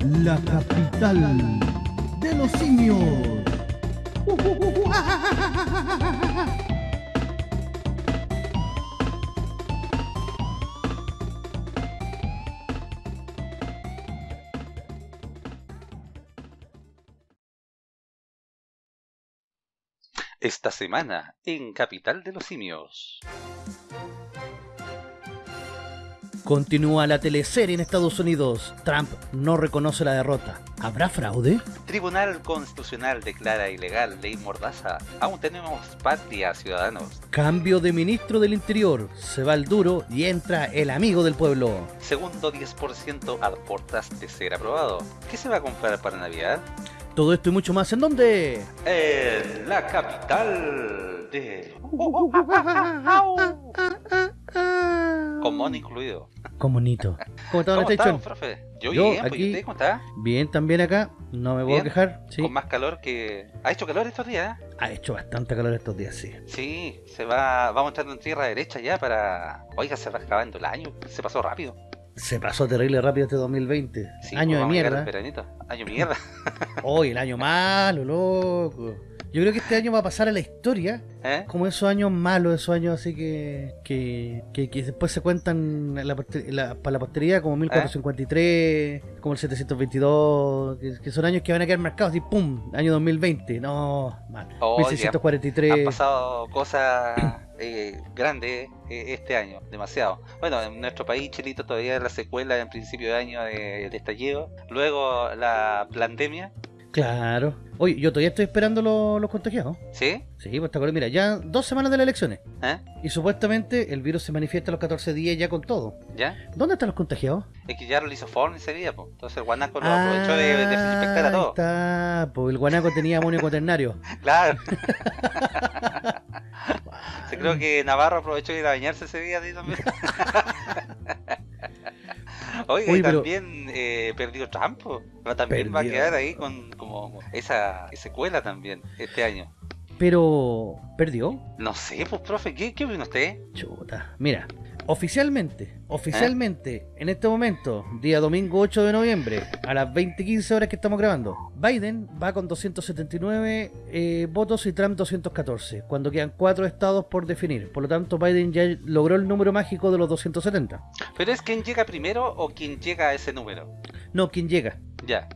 la capital de los simios. Esta semana en Capital de los Simios. Continúa la teleserie en Estados Unidos. Trump no reconoce la derrota. ¿Habrá fraude? Tribunal Constitucional declara ilegal ley mordaza. Aún tenemos patria, ciudadanos. Cambio de ministro del Interior. Se va el duro y entra el amigo del pueblo. Segundo 10% a portas de ser aprobado. ¿Qué se va a comprar para Navidad? Todo esto y mucho más, ¿en dónde? En la capital de... Con mono incluido. Con monito. ¿Cómo está, ¿Cómo Don estás, profe? Yo, Yo bien, pues, aquí- ¿y usted cómo está? Bien, también acá. No me puedo Bien. quejar. Sí. Con más calor que... ¿Ha hecho calor estos días? eh? Ha hecho bastante calor estos días, sí. Sí, se va... Vamos entrando en tierra derecha ya para... Oiga, se va acabando el año. Se pasó rápido. Se pasó terrible rápido este 2020. Sí, año pues de vamos a llegar al mierda. Año mierda. Hoy el año malo, loco. Yo creo que este año va a pasar a la historia ¿Eh? como esos años malos, esos años así que que, que, que después se cuentan en la la- para la posteridad como 1453, como el 722, que, que son años que van a quedar marcados y ¡pum! Año 2020, no, mal. Oye, 1643. Han pasado cosas eh, grandes eh, este año, demasiado. Bueno, en nuestro país, Chilito, todavía es la secuela en principio de año de, de estallido. Luego la pandemia, Claro. Oye, yo todavía estoy esperando los, los contagiados. ¿sí? Sí, pues te acuerdas, mira, ya dos semanas de las elecciones. ¿Eh? Y supuestamente el virus se manifiesta a los 14 días ya con todo. ¿Ya? ¿Dónde están los contagiados? Es que ya lo hizo Forn ese día, pues. Entonces el guanaco lo aprovechó de, de desinfectar a ahí todos. está, pues el guanaco tenía amonio cuaternario. Claro. Se creo que Navarro aprovechó de ir a bañarse ese día ¿sí, también. Oye, Oye, y pero- también eh, perdió Trump, po. pero también va a quedar ahí con como esa secuela también este año. Pero, ¿perdió? No sé, pues profe, ¿qué, qué opina usted? Chuta. Mira, oficialmente, ¿Eh? oficialmente, en este momento, día domingo 8 de noviembre, a las 20.15 horas que estamos grabando, Biden va con 279 eh, votos y Trump 214, cuando quedan cuatro estados por definir. Por lo tanto, Biden ya logró el número mágico de los 270. ¿Pero es quién llega primero o quién llega a ese número? No, ¿quién llega? Ya.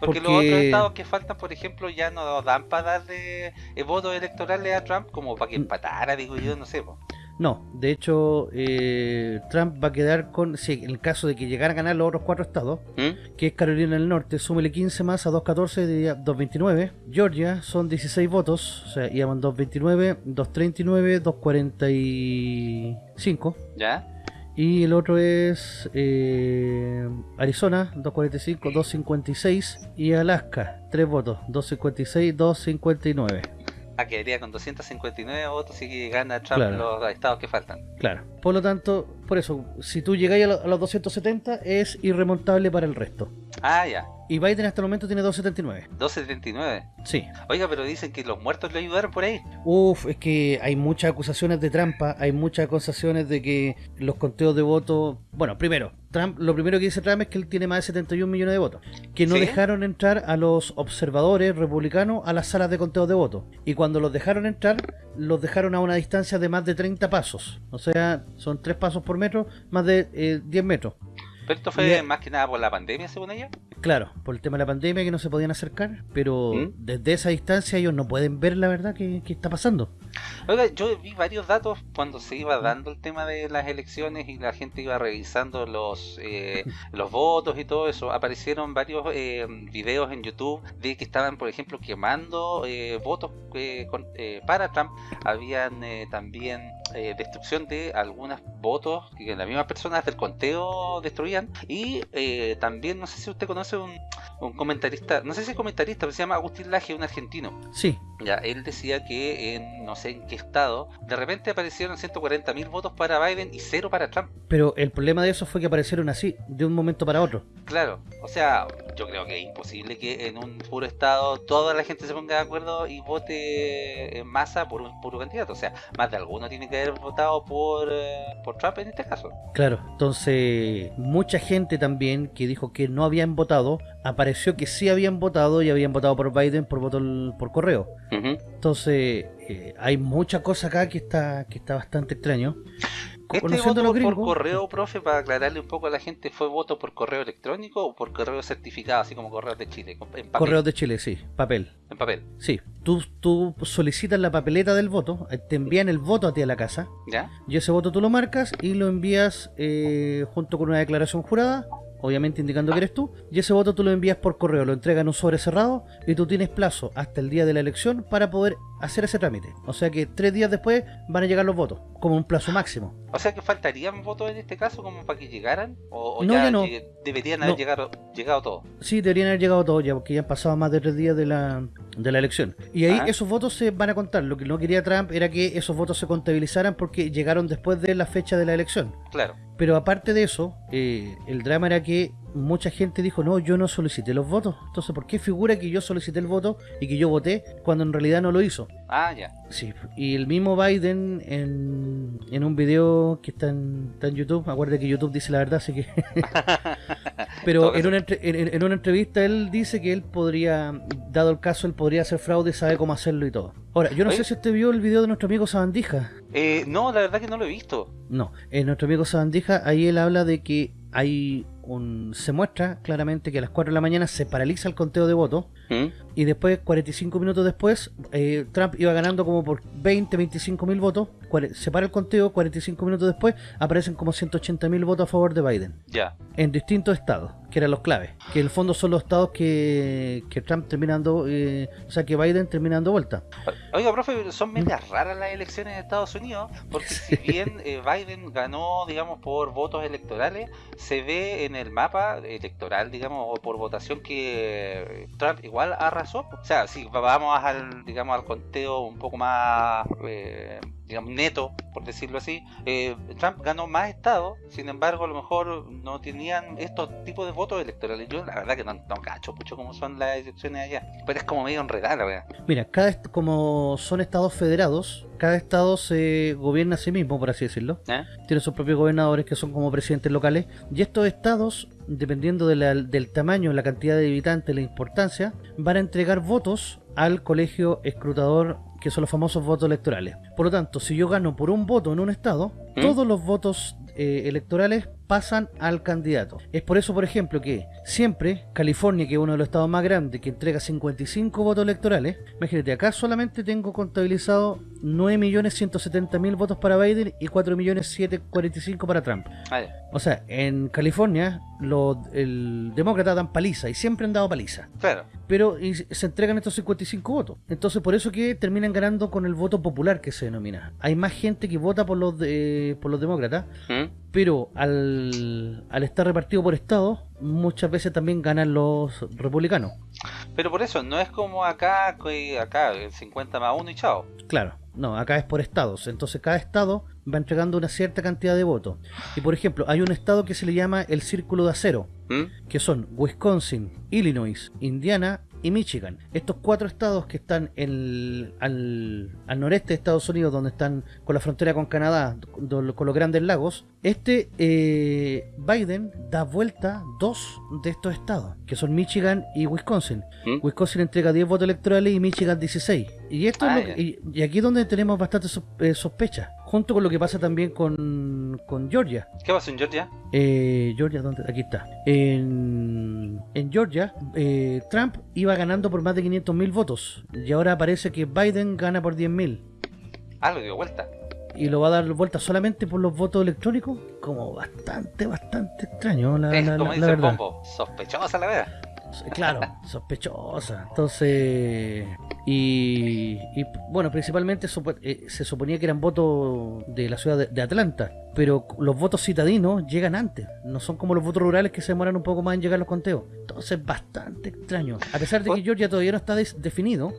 Porque, los otros estados que faltan, por ejemplo, ya no dan para darle eh, votos electorales a Trump como para que empatara, digo yo, no sé. po. No, de hecho, eh, Trump va a quedar con, sí, en el caso de que llegara a ganar los otros cuatro estados, ¿Mm? que es Carolina del Norte, súmele 15 más a 214, diría 229. Georgia son 16 votos, o sea, íbamos 229, 239, 245. ¿Ya? Y el otro es eh, Arizona, 245, 256. Y Alaska, 3 votos, 256, 259. Ah, quedaría con 259 votos y gana Trump Claro. los estados que faltan. Claro. Por lo tanto, por eso, si tú llegáis a, lo- a los 270, es irremontable para el resto. Ah, ya. Y Biden hasta el momento tiene 279. 279. Sí. Oiga, pero dicen que los muertos le ayudaron por ahí. Uf, es que hay muchas acusaciones de trampa, hay muchas acusaciones de que los conteos de votos... Bueno, primero, Trump, lo primero que dice Trump es que él tiene más de 71 millones de votos. Que no ¿Sí? dejaron entrar a los observadores republicanos a las salas de conteo de votos. Y cuando los dejaron entrar, los dejaron a una distancia de más de 30 pasos. O sea, son 3 pasos por metro, más de eh, 10 metros. Pero esto fue más que nada por la pandemia, según ella. Claro, por el tema de la pandemia que no se podían acercar, pero ¿Mm? desde esa distancia ellos no pueden ver la verdad que, que está pasando. Oiga, yo vi varios datos cuando se iba dando el tema de las elecciones y la gente iba revisando los eh, los votos y todo eso. Aparecieron varios eh, videos en YouTube de que estaban, por ejemplo, quemando eh, votos eh, con- eh, para Trump. Habían eh, también eh, destrucción de algunos votos que las mismas personas del conteo destruían. Y eh, también, no sé si usted conoce un, un comentarista, no sé si es comentarista, pero se llama Agustín Laje, un argentino. Sí, Ya, él decía que en no sé en qué estado, de repente aparecieron 140.000 votos para Biden y cero para Trump. pero el problema de eso fue que aparecieron así, de un momento para otro. Claro, o sea, yo creo que es imposible que en un puro estado toda la gente se ponga de acuerdo y vote en masa por un puro candidato. O sea, más de alguno tiene que que haber votado por, eh, por Trump en este caso. Claro, entonces mucha gente también que dijo que no habían votado, apareció que sí habían votado y habían votado por Biden por voto por correo. Entonces eh, hay mucha cosa acá que está que está bastante extraño. ¿Este voto por correo, profe, para aclararle un poco a la gente, fue voto por correo electrónico o por correo certificado, así como correos de Chile? En Correos de Chile, sí, papel. En papel. Sí, tú, tú solicitas la papeleta del voto, eh, te envían el voto a ti a la casa. ¿Ya? Y ese voto tú lo marcas y lo envías eh, junto con una declaración jurada obviamente indicando que eres tú, y ese voto tú lo envías por correo, lo entregan en un sobre cerrado y tú tienes plazo hasta el día de la elección para poder hacer ese trámite. O sea que tres días después van a llegar los votos, como un plazo máximo. O sea que faltarían votos en este caso como para que llegaran, o, ya, no. deberían haber llegado, llegado todos. Sí, deberían haber llegado todos ya, porque ya han pasado más de tres días de la, de la elección. Y ahí ah. esos votos se van a contar. Lo que no quería Trump era que esos votos se contabilizaran porque llegaron después de la fecha de la elección. Claro. Pero aparte de eso, eh, el drama era que mucha gente dijo, no, yo no solicité los votos. Entonces, ¿por qué figura que yo solicité el voto y que yo voté cuando en realidad no lo hizo? Ah, ya. Sí, y el mismo Biden en, en un video que está en, YouTube, acuérdate que YouTube dice la verdad, así que... Pero en una, en, una entrevista él dice que él podría, dado el caso, él podría hacer fraude, sabe cómo hacerlo y todo. Ahora, yo no sé si usted vio el video de nuestro amigo Sabandija. Eh, no, la verdad que no lo he visto. No, en nuestro amigo Sabandija, ahí él habla de que hay un, se muestra claramente que a las 4 de la mañana se paraliza el conteo de votos ¿Mm? y después, 45 minutos después, eh, Trump iba ganando como por 20, 25 mil votos, se para el conteo, 45 minutos después aparecen como 180 mil votos a favor de Biden. Ya. En distintos estados, que eran los claves, que en el fondo son los estados que, que Trump terminando, eh, o sea, que Biden terminando vuelta. Oiga, profe, son medias raras las elecciones de Estados Unidos, porque si bien eh, Biden ganó, digamos, por votos electorales, se ve en el mapa electoral, digamos, o por votación que Trump igual arrasó. O sea, si vamos al, digamos, al conteo un poco más eh, digamos, neto, por decirlo así, eh, Trump ganó más estados, sin embargo, a lo mejor no tenían estos tipos de votos electorales. Yo, la verdad, que no, cacho mucho cómo son las elecciones allá, pero es como medio enredada, la verdad. Mira, cada como son estados federados, cada estado se gobierna a sí mismo, por así decirlo. ¿Eh? Tiene sus propios gobernadores que son como presidentes locales, y estos estados dependiendo del tamaño, la cantidad de habitantes, la importancia, van a entregar votos al colegio escrutador que son los famosos votos electorales. Por lo tanto, si yo gano por un voto en un estado, ¿Mm? todos los votos eh, electorales pasan al candidato. Es por eso, por ejemplo, que siempre California, que es uno de los estados más grandes, que entrega 55 votos electorales, imagínate, acá solamente tengo contabilizado 9.170.000 votos para Biden y 4.745 para Trump. Ah, o sea, en California los, el demócrata dan paliza y siempre han dado paliza. Claro. Pero se entregan estos 55 votos. Entonces por eso que terminan ganando con el voto popular que se denomina. Hay más gente que vota por los por los demócratas, ¿Mm? pero al, al estar repartido por estado, muchas veces también ganan los republicanos. Pero por eso, no es como acá, acá el 50 más 1 y chao. Claro, no, acá es por estados. Entonces cada estado va entregando una cierta cantidad de votos. Y por ejemplo, hay un estado que se le llama el Círculo de Acero, ¿Mm? que son Wisconsin, Illinois, Indiana y Michigan. Estos cuatro estados que están en al, noreste de Estados Unidos, donde están con la frontera con Canadá, con los grandes lagos, este eh, Biden da vuelta dos de estos estados, que son Michigan y Wisconsin. ¿Mm? Wisconsin entrega 10 votos electorales y Michigan 16. Y esto ah, y, aquí es donde tenemos bastante eh, sospecha, junto con lo que pasa también con, con Georgia. ¿Qué pasa en Georgia? Eh, Georgia, ¿dónde? Aquí está. En, en Georgia, eh, Trump iba ganando por más de 500 mil votos. Y ahora parece que Biden gana por 10 mil. Ah, lo dio vuelta. Y lo va a dar vuelta solamente por los votos electrónicos. Como bastante, bastante extraño. La, es como dice el bombo, sospechosa la verdad. Claro, sospechosa. Entonces, y, bueno, principalmente eh, se suponía que eran votos de la ciudad de, Atlanta, pero los votos citadinos llegan antes, no son como los votos rurales que se demoran un poco más en llegar a los conteos. Entonces, bastante extraño. A pesar de que Georgia todavía no está definido,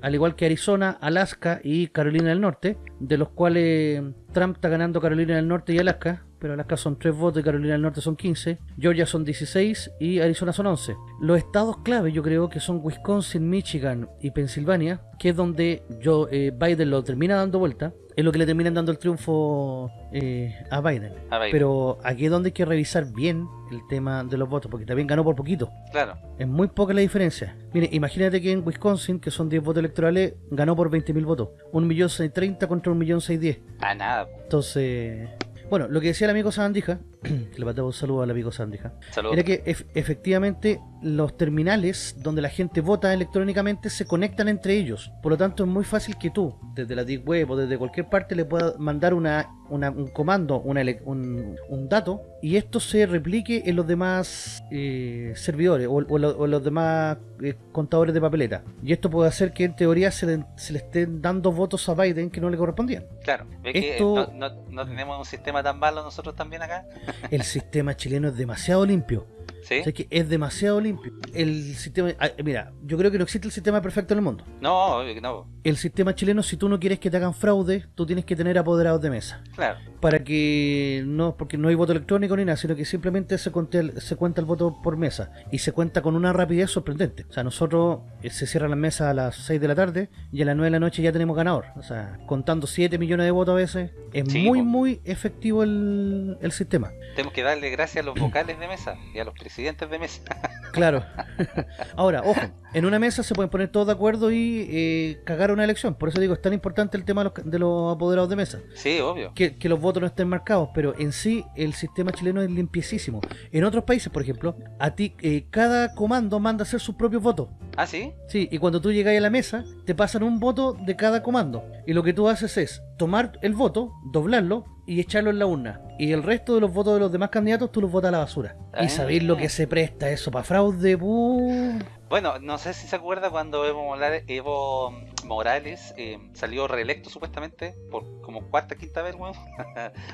al igual que Arizona, Alaska y Carolina del Norte, de los cuales Trump está ganando Carolina del Norte y Alaska pero Alaska son 3 votos y Carolina del Norte son 15, Georgia son 16 y Arizona son 11. Los estados clave yo creo que son Wisconsin, Michigan y Pensilvania, que es donde yo, eh, Biden lo termina dando vuelta, es lo que le terminan dando el triunfo eh, a, Biden. A Biden. Pero aquí es donde hay que revisar bien el tema de los votos, porque también ganó por poquito. Claro. Es muy poca la diferencia. Mire, imagínate que en Wisconsin, que son 10 votos electorales, ganó por 20.000 votos. 1.630.000 contra 1.610.000. Ah, nada. Entonces, bueno, lo que decía el amigo Sandija, que le mandaba un saludo al amigo Sandija, Saludos. era que ef- efectivamente los terminales donde la gente vota electrónicamente se conectan entre ellos. Por lo tanto, es muy fácil que tú, desde la Deep Web o desde cualquier parte, le puedas mandar una, una- un comando, una un, un dato, y esto se replique en los demás eh, servidores o, o lo- o los demás eh, contadores de papeleta. Y esto puede hacer que en teoría se le, se le estén dando votos a Biden que no le correspondían. Claro. ¿Ves que Esto- no, no- no tenemos un sistema tan malo nosotros también acá? El sistema chileno es demasiado limpio. ¿Sí? O sea, que es demasiado limpio. El sistema. ah, Mira, yo creo que no existe el sistema perfecto en el mundo. No, no. El sistema chileno, si tú no quieres que te hagan fraude, tú tienes que tener apoderados de mesa. Claro. Para que no, porque no hay voto electrónico ni nada, sino que simplemente se cuenta el, se cuenta el voto por mesa. Y se cuenta con una rapidez sorprendente. O sea, nosotros eh, se cierran las mesas a las 6 de la tarde y a las 9 de la noche ya tenemos ganador. O sea, contando 7 millones de votos a veces, es Sí, muy, muy efectivo el, el sistema. Tenemos que darle gracias a los vocales de mesa y a los presidentes de mesa. Claro. Ahora, ojo, en una mesa se pueden poner todos de acuerdo y eh, cagar una elección. Por eso digo, es tan importante el tema de los, de los apoderados de mesa. Sí, obvio. Que, que los votos no estén marcados, pero en sí el sistema chileno es limpiecísimo. En otros países, por ejemplo, a ti eh, cada comando manda a hacer sus propios votos. ¿Ah, sí? Sí, y cuando tú llegas a la mesa, te pasan un voto de cada comando. Y lo que tú haces es tomar el voto, doblarlo y echarlo en la urna. Y el resto de los votos de los demás candidatos tú los votas a la basura. Ah. Y sabéis lo que se presta eso para fraude, ¡buh! Bueno, no sé si se acuerda cuando Evo Morales, Evo Morales eh, salió reelecto supuestamente por como cuarta, quinta vez, weón.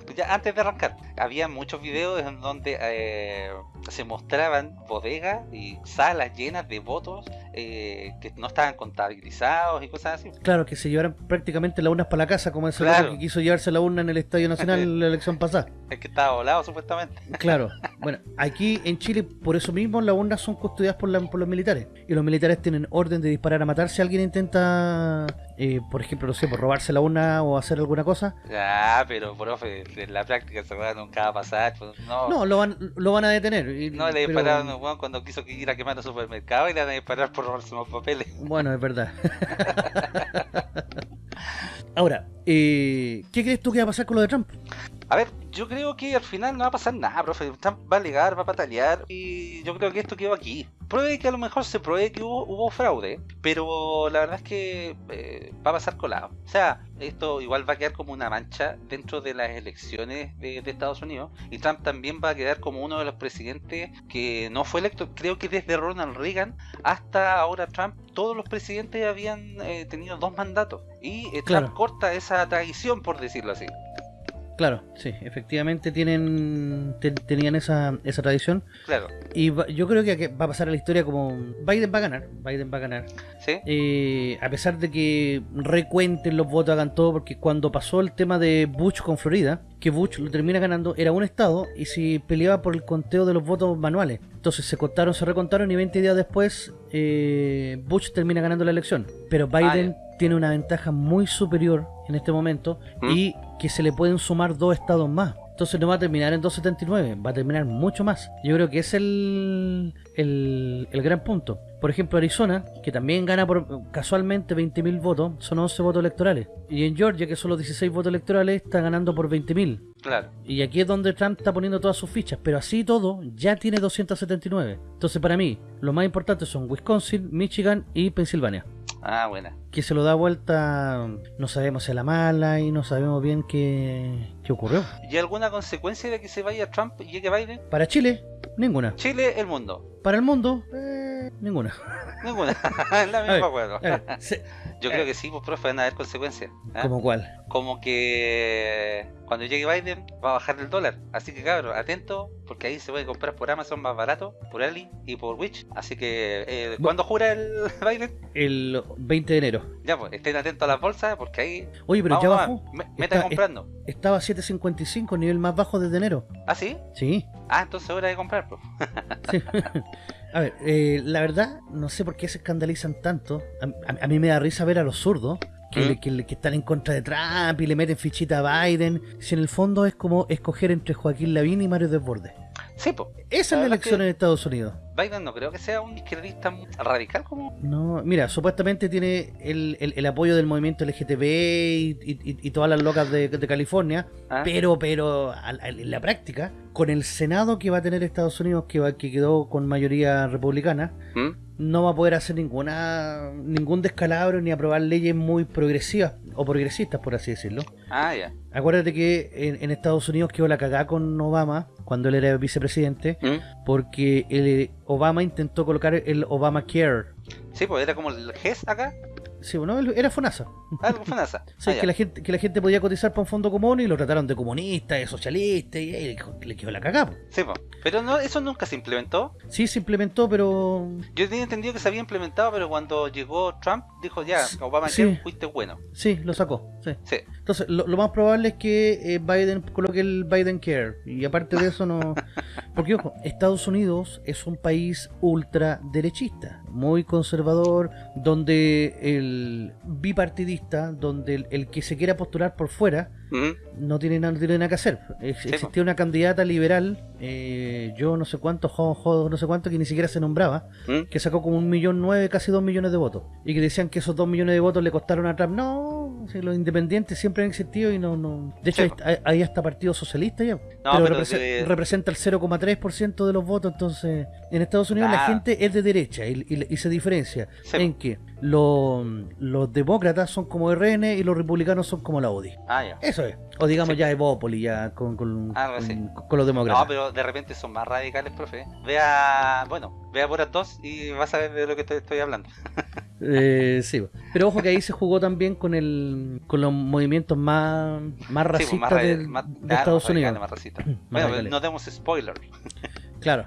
Pues ya antes de arrancar, había muchos videos en donde eh, se mostraban bodegas y salas llenas de votos eh, que no estaban contabilizados y cosas así. Claro, que se llevaran prácticamente las urnas para la casa, como ese Claro. que quiso llevarse la urna en el Estadio Nacional en la elección pasada. Es que estaba volado supuestamente. Claro. Bueno, aquí en Chile, por eso mismo, las urnas son custodiadas por, la- por los militares. Y los militares tienen orden de disparar a matar si alguien intenta, eh, por ejemplo, no sé, por robarse la urna o hacer alguna cosa. Ya, pero profe, en la práctica esa weá nunca va a pasar. pues, no, No, lo van, lo van a detener. y- No, le pero- dispararon a un weón cuando quiso ir a quemar un supermercado y le van a disparar por robarse unos papeles. Bueno, es verdad. Ahora, eh, ¿qué crees tú que va a pasar con lo de Trump? A ver, yo creo que al final no va a pasar nada, profe. Trump va a alegar, va a patalear y yo creo que esto quedó aquí. Pruebe que a lo mejor se pruebe que hubo, hubo fraude, pero la verdad es que eh, va a pasar colado. O sea, esto igual va a quedar como una mancha dentro de las elecciones de, de Estados Unidos y Trump también va a quedar como uno de los presidentes que no fue electo. Creo que desde Ronald Reagan hasta ahora Trump, todos los presidentes habían eh, tenido dos mandatos y eh, Trump Claro. corta esa tradición, por decirlo así. Claro, sí, efectivamente tienen te- tenían esa, esa tradición. Claro, Y va- yo creo que va a pasar a la historia como Biden va a ganar. Biden va a ganar. ¿sí? Eh, a pesar de que recuenten los votos, hagan todo, porque cuando pasó el tema de Bush con Florida, que Bush lo termina ganando, era un estado y se peleaba por el conteo de los votos manuales. Entonces se contaron, se recontaron y 20 días después eh, Bush termina ganando la elección. Pero Biden tiene una ventaja muy superior en este momento ¿Mm? y que se le pueden sumar dos estados más. Entonces no va a terminar en 279, va a terminar mucho más. Yo creo que es el, el, el gran punto. Por ejemplo, Arizona, que también gana por casualmente 20.000 votos, son 11 votos electorales. Y en Georgia, que son los 16 votos electorales, está ganando por 20.000. Claro. Y aquí es donde Trump está poniendo todas sus fichas. Pero así todo, ya tiene 279. Entonces, para mí, lo más importante son Wisconsin, Michigan y Pensilvania. Ah, buena. Que se lo da vuelta, no sabemos si a la mala y no sabemos bien qué, qué ocurrió. ¿Y alguna consecuencia de que se vaya Trump y llegue Biden? Para Chile, ninguna. Chile, el mundo. Para el mundo, eh, ninguna. Ninguna. Es la misma ver, ver, se- Yo creo que sí, pues profe, van a haber consecuencias. ¿ah? ¿Como cuál? Como que cuando llegue Biden va a bajar el dólar. Así que cabros, atento, porque ahí se puede comprar por Amazon más barato, por Ali y por Witch. Así que, eh, ¿cuándo jura el Biden? El 20 de enero. Ya, pues, estén atentos a las bolsas, porque ahí. Oye, pero vamos ya bajó. me- Meta comprando. Estaba a 7.55, nivel más bajo desde enero. ¿Ah, sí? Sí. Ah, entonces hora de comprar, pues. sí. a ver, eh, la verdad, no sé por qué se escandalizan tanto. A, a- a mí me da risa ver a los zurdos. Que, ¿Mm? le- que están en contra de Trump y le meten fichita a Biden. Si en el fondo es como escoger entre Joaquín Lavín y Mario Desbordes. Sí, pues. Esa es la elección que- en Estados Unidos. Biden no creo que sea un izquierdista radical como. No, mira, supuestamente tiene el, el- el apoyo del movimiento LGTB y, y- y todas las locas de, de California, ¿ah? pero pero al- al- en la práctica, con el Senado que va a tener Estados Unidos, que, va, que quedó con mayoría republicana, ¿Mm? no va a poder hacer ninguna ningún descalabro ni aprobar leyes muy progresivas o progresistas, por así decirlo. Ah, ya. Acuérdate que en, en Estados Unidos quedó la cagada con Obama cuando él era vicepresidente, ¿Mm? porque el- Obama intentó colocar el Obamacare. Sí, pues era como el GES acá. Sí, bueno, él era FONASA. Sí, Ah, ya. que la gente que la gente podía cotizar para un fondo común y lo trataron de comunista, de socialista y, y le quedó la cagada. Sí. Pero no, eso nunca se implementó. Sí, se implementó, pero Yo tenía entendido que se había implementado, pero cuando llegó Trump, dijo ya, Obama Sí. fuiste bueno. sí, lo sacó. Sí. Sí. Entonces, lo, lo más probable es que eh, Biden coloque el Biden Care. Y aparte de eso, no. Porque, ojo, Estados Unidos es un país ultra derechista, muy conservador, donde el bipartidista, donde el, el que se quiera postular por fuera No tiene, nada- no tiene nada que hacer. Ex- Sí, existía una candidata liberal, eh, yo no sé cuánto, jo, jo, no sé cuánto, que ni siquiera se nombraba, ¿Mm? que sacó como un millón nueve, casi dos millones de votos. Y que decían que esos dos millones de votos le costaron a Trump. No, si los independientes siempre han existido y no... no. De hecho, Sí, hay, hasta partido socialista ya. No, pero pero represe- que- representa el 0,3% de los votos. Entonces, en Estados Unidos la gente es de derecha y, y- y se diferencia Sí. en que los, los demócratas son como RN y los republicanos son como la UDI. Ah, ya. Eso es. O digamos Sí. ya Evópoli, ya con, con, los demócratas. No, pero de repente son más radicales, profe. Vea, bueno, vea por las dos y vas a ver de lo que te estoy hablando. Eh, sí. Pero ojo que ahí se jugó también con el con los movimientos más, más racistas más de Estados Unidos. más racistas. Más Bueno, no demos spoiler. Claro.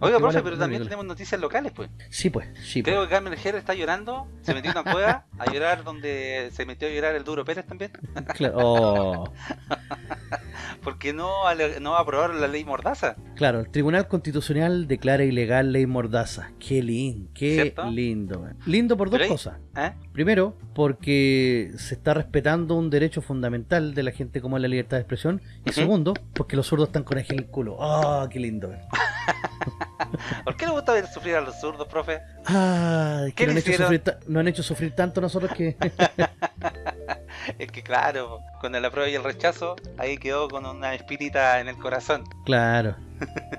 Oiga, profe, pero también tenemos noticias locales, pues. Sí, pues. Sí, pues. Creo que Carmen Herrera está llorando, se metió en una cueva a llorar donde se metió a llorar el Duro Pérez también, Claro. Oh. porque no, no aprobaron la ley Mordaza. Claro, el Tribunal Constitucional declara ilegal ley Mordaza. Qué lindo, qué ¿Cierto? lindo. man. Lindo por dos cosas. ¿Eh? Primero, porque se está respetando un derecho fundamental de la gente como es la libertad de expresión. Y segundo, porque los zurdos están con el culo. ¡Ah, qué lindo! Man. ¿Por qué le gusta ver sufrir a los zurdos, profe? Ah, es ¿Qué que no han, hecho sufrir no han hecho sufrir tanto nosotros que... Es que claro, con el apruebo y el rechazo, ahí quedó con una espinita en el corazón. claro.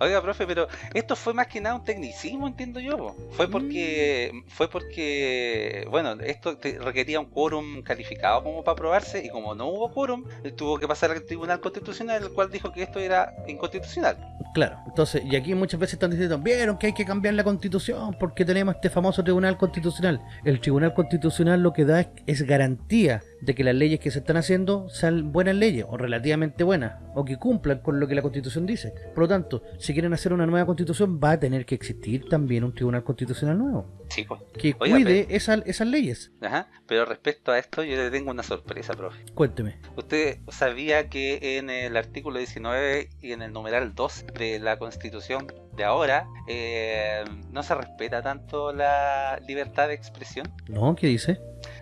Oiga, profe, pero esto fue más que nada un tecnicismo, entiendo yo. po. Fue porque, fue porque, bueno, esto te- requería un quórum calificado como para aprobarse y como no hubo quórum, tuvo que pasar al Tribunal Constitucional, el cual dijo que esto era inconstitucional. Claro, entonces, y aquí muchas veces están diciendo, vieron que hay que cambiar la constitución porque tenemos este famoso tribunal constitucional. El tribunal constitucional lo que da es, es garantía de que las leyes que se están haciendo sean buenas leyes o relativamente buenas o que cumplan con lo que la constitución dice. Por lo tanto, si quieren hacer una nueva constitución va a tener que existir también un tribunal constitucional nuevo Chicos. que Oiga, cuide esa- esas leyes. Ajá. Pero respecto a esto, yo le tengo una sorpresa, profe. Cuénteme. ¿Usted sabía que en el artículo 19 y en el numeral 2 de la Constitución de ahora eh, no se respeta tanto la libertad de expresión? ¿No? ¿Qué dice?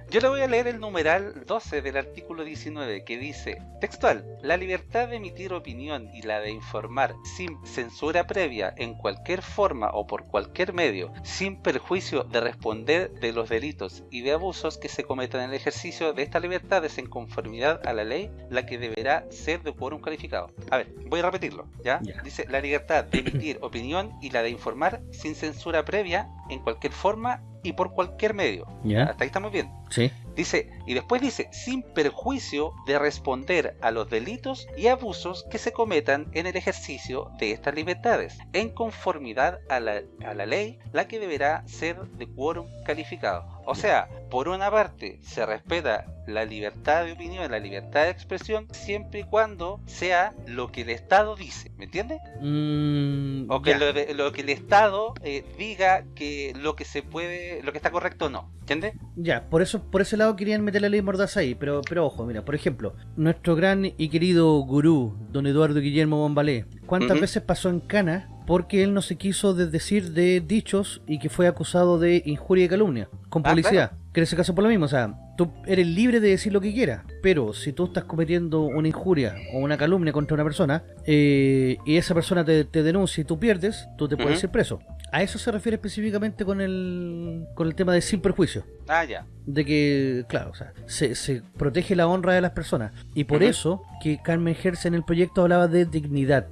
Yo le voy a leer el numeral 12 del artículo 19 que dice, textual, la libertad de emitir opinión y la de informar sin censura previa en cualquier forma o por cualquier medio, sin perjuicio de responder de los delitos y de abusos que se cometan en el ejercicio de estas libertades en conformidad a la ley, la que deberá ser de quórum calificado. A ver, voy a repetirlo, ¿ya? Ya. Dice, la libertad de emitir opinión y la de informar sin censura previa en cualquier forma y por cualquier medio. ¿Ya? Hasta ahí estamos bien. Sí. Dice, y después dice, sin perjuicio de responder a los delitos y abusos que se cometan en el ejercicio de estas libertades, en conformidad a la, a la ley, la que deberá ser de quórum calificado. O sea, por una parte se respeta la libertad de opinión, la libertad de expresión, siempre y cuando sea lo que el Estado dice, ¿me entiendes? Mm, O que lo que el Estado eh, diga que lo que se puede, lo que está correcto o no, ¿entiendes? Ya, por eso, por ese lado querían meter la ley Mordaza ahí, pero, pero ojo, mira, por ejemplo, nuestro gran y querido gurú, don Eduardo Guillermo Bombalé, ¿cuántas veces pasó en cana porque él no se quiso desdecir de dichos y que fue acusado de injuria y calumnia con Ah, publicidad? Que en ese caso por lo mismo, o sea, tú eres libre de decir lo que quieras, pero si tú estás cometiendo una injuria o una calumnia contra una persona eh, y esa persona te, te denuncia y tú pierdes, tú te puedes ir preso. A eso se refiere específicamente con el, con el tema de sin perjuicio Ah, ya. de que, claro, o sea, se, se protege la honra de las personas. Y por eso que Carmen Hertz en el proyecto hablaba de dignidad.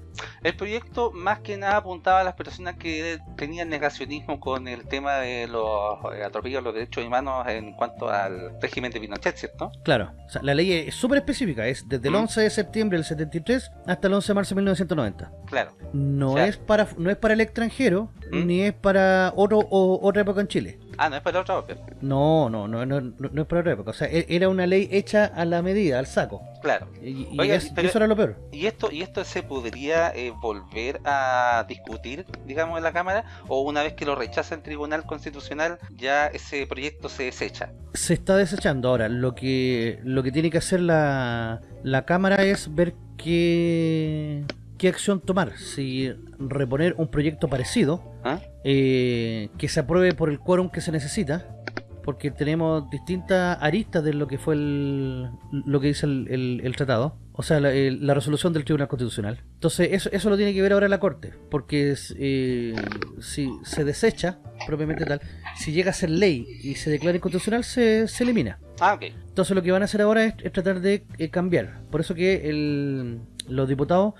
El proyecto más que nada apuntaba a las personas que tenían negacionismo con el tema de los atropellos a los derechos humanos en cuanto al régimen de Pinochet, ¿cierto? Claro, o sea, la ley es súper específica, es desde el Ujú. 11 de septiembre del 73 hasta el 11 de marzo de 1990. Claro. No O sea- es para no es para el extranjero, ¿Mm? ni es para otro o otra época en Chile. Ah, no es para otra ópera. No, no, no, no, no, no es para otra época. O sea, e- era una ley hecha a la medida, al saco. Claro. Y, y Oiga, es- y pero- eso era lo peor. ¿Y esto, y esto se podría eh, volver a discutir, digamos, en la Cámara? ¿O una vez que lo rechaza el Tribunal Constitucional, ya ese proyecto se desecha? se está desechando ahora. Lo que lo que tiene que hacer la, la cámara es ver qué, qué acción tomar. Si reponer un proyecto parecido, ¿Ah? eh, que se apruebe por el quórum que se necesita, porque tenemos distintas aristas de lo que fue el, lo que dice el, el- el tratado, o sea, la, el- la resolución del Tribunal Constitucional. Entonces, eso, eso lo tiene que ver ahora la Corte, porque es, eh, si se desecha, propiamente tal, si llega a ser ley y se declara inconstitucional, se, se elimina. Ah, ok. Entonces lo que van a hacer ahora es, es tratar de eh, cambiar. Por eso que el- los diputados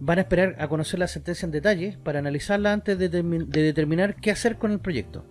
van a esperar a conocer la sentencia en detalle para analizarla antes de, de determinar qué hacer con el proyecto.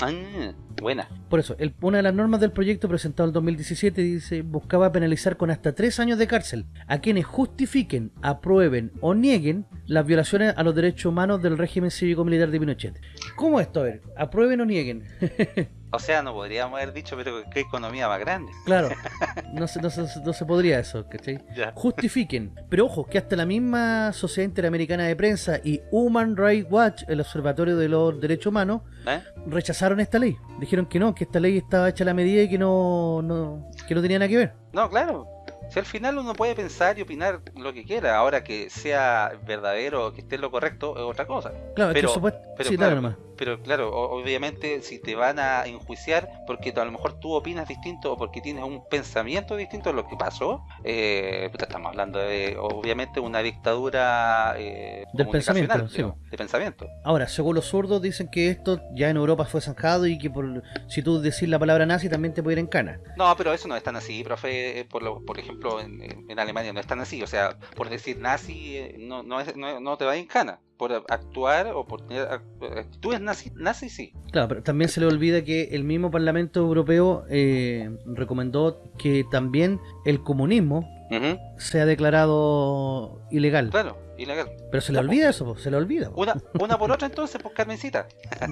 Ah, buena. Por eso, el- una de las normas del proyecto presentado en 2017 dice buscaba penalizar con hasta tres años de cárcel a quienes justifiquen, aprueben o nieguen las violaciones a los derechos humanos del régimen cívico-militar de Pinochet. ¿Cómo esto? A ver, aprueben o nieguen. O sea, no podríamos haber dicho, pero qué economía más grande. Claro, no se, no se, no se podría eso, ¿cachai? Ya. justifiquen. Pero ojo, que hasta la misma Sociedad Interamericana de Prensa y Human Rights Watch, el Observatorio de los Derechos Humanos, ¿Eh? rechazaron esta ley. Dijeron que no, que esta ley estaba hecha a la medida y que no, no, que no tenía nada que ver. No, claro. Si al final uno puede pensar y opinar lo que quiera, ahora que sea verdadero que esté en lo correcto es otra cosa. Claro, Pero- es que supuest- pero sí, claro, nomás. Pero claro, obviamente si te van a enjuiciar porque a lo mejor tú opinas distinto o porque tienes un pensamiento distinto de lo que pasó, eh, puta, estamos hablando de obviamente una dictadura eh, Del pensamiento, sí. de pensamiento. Ahora, según los zurdos, dicen que esto ya en Europa fue zanjado y que por, si tú decís la palabra nazi también te puede ir en cana. No, pero eso no es tan así, profe. eh, Por, lo, por ejemplo, en, en- en Alemania no es tan así. O sea, por decir nazi eh, no, no, es, no, no te va en cana. Por actuar o por tener act- actitudes nazi, nazi sí. Claro, pero también se le olvida que el mismo Parlamento Europeo eh, recomendó que también el comunismo Ujú, sea declarado ilegal. Claro, ilegal. Pero se le olvida eso, po, se le olvida. po. Una, una por otra entonces, pues Carmencita.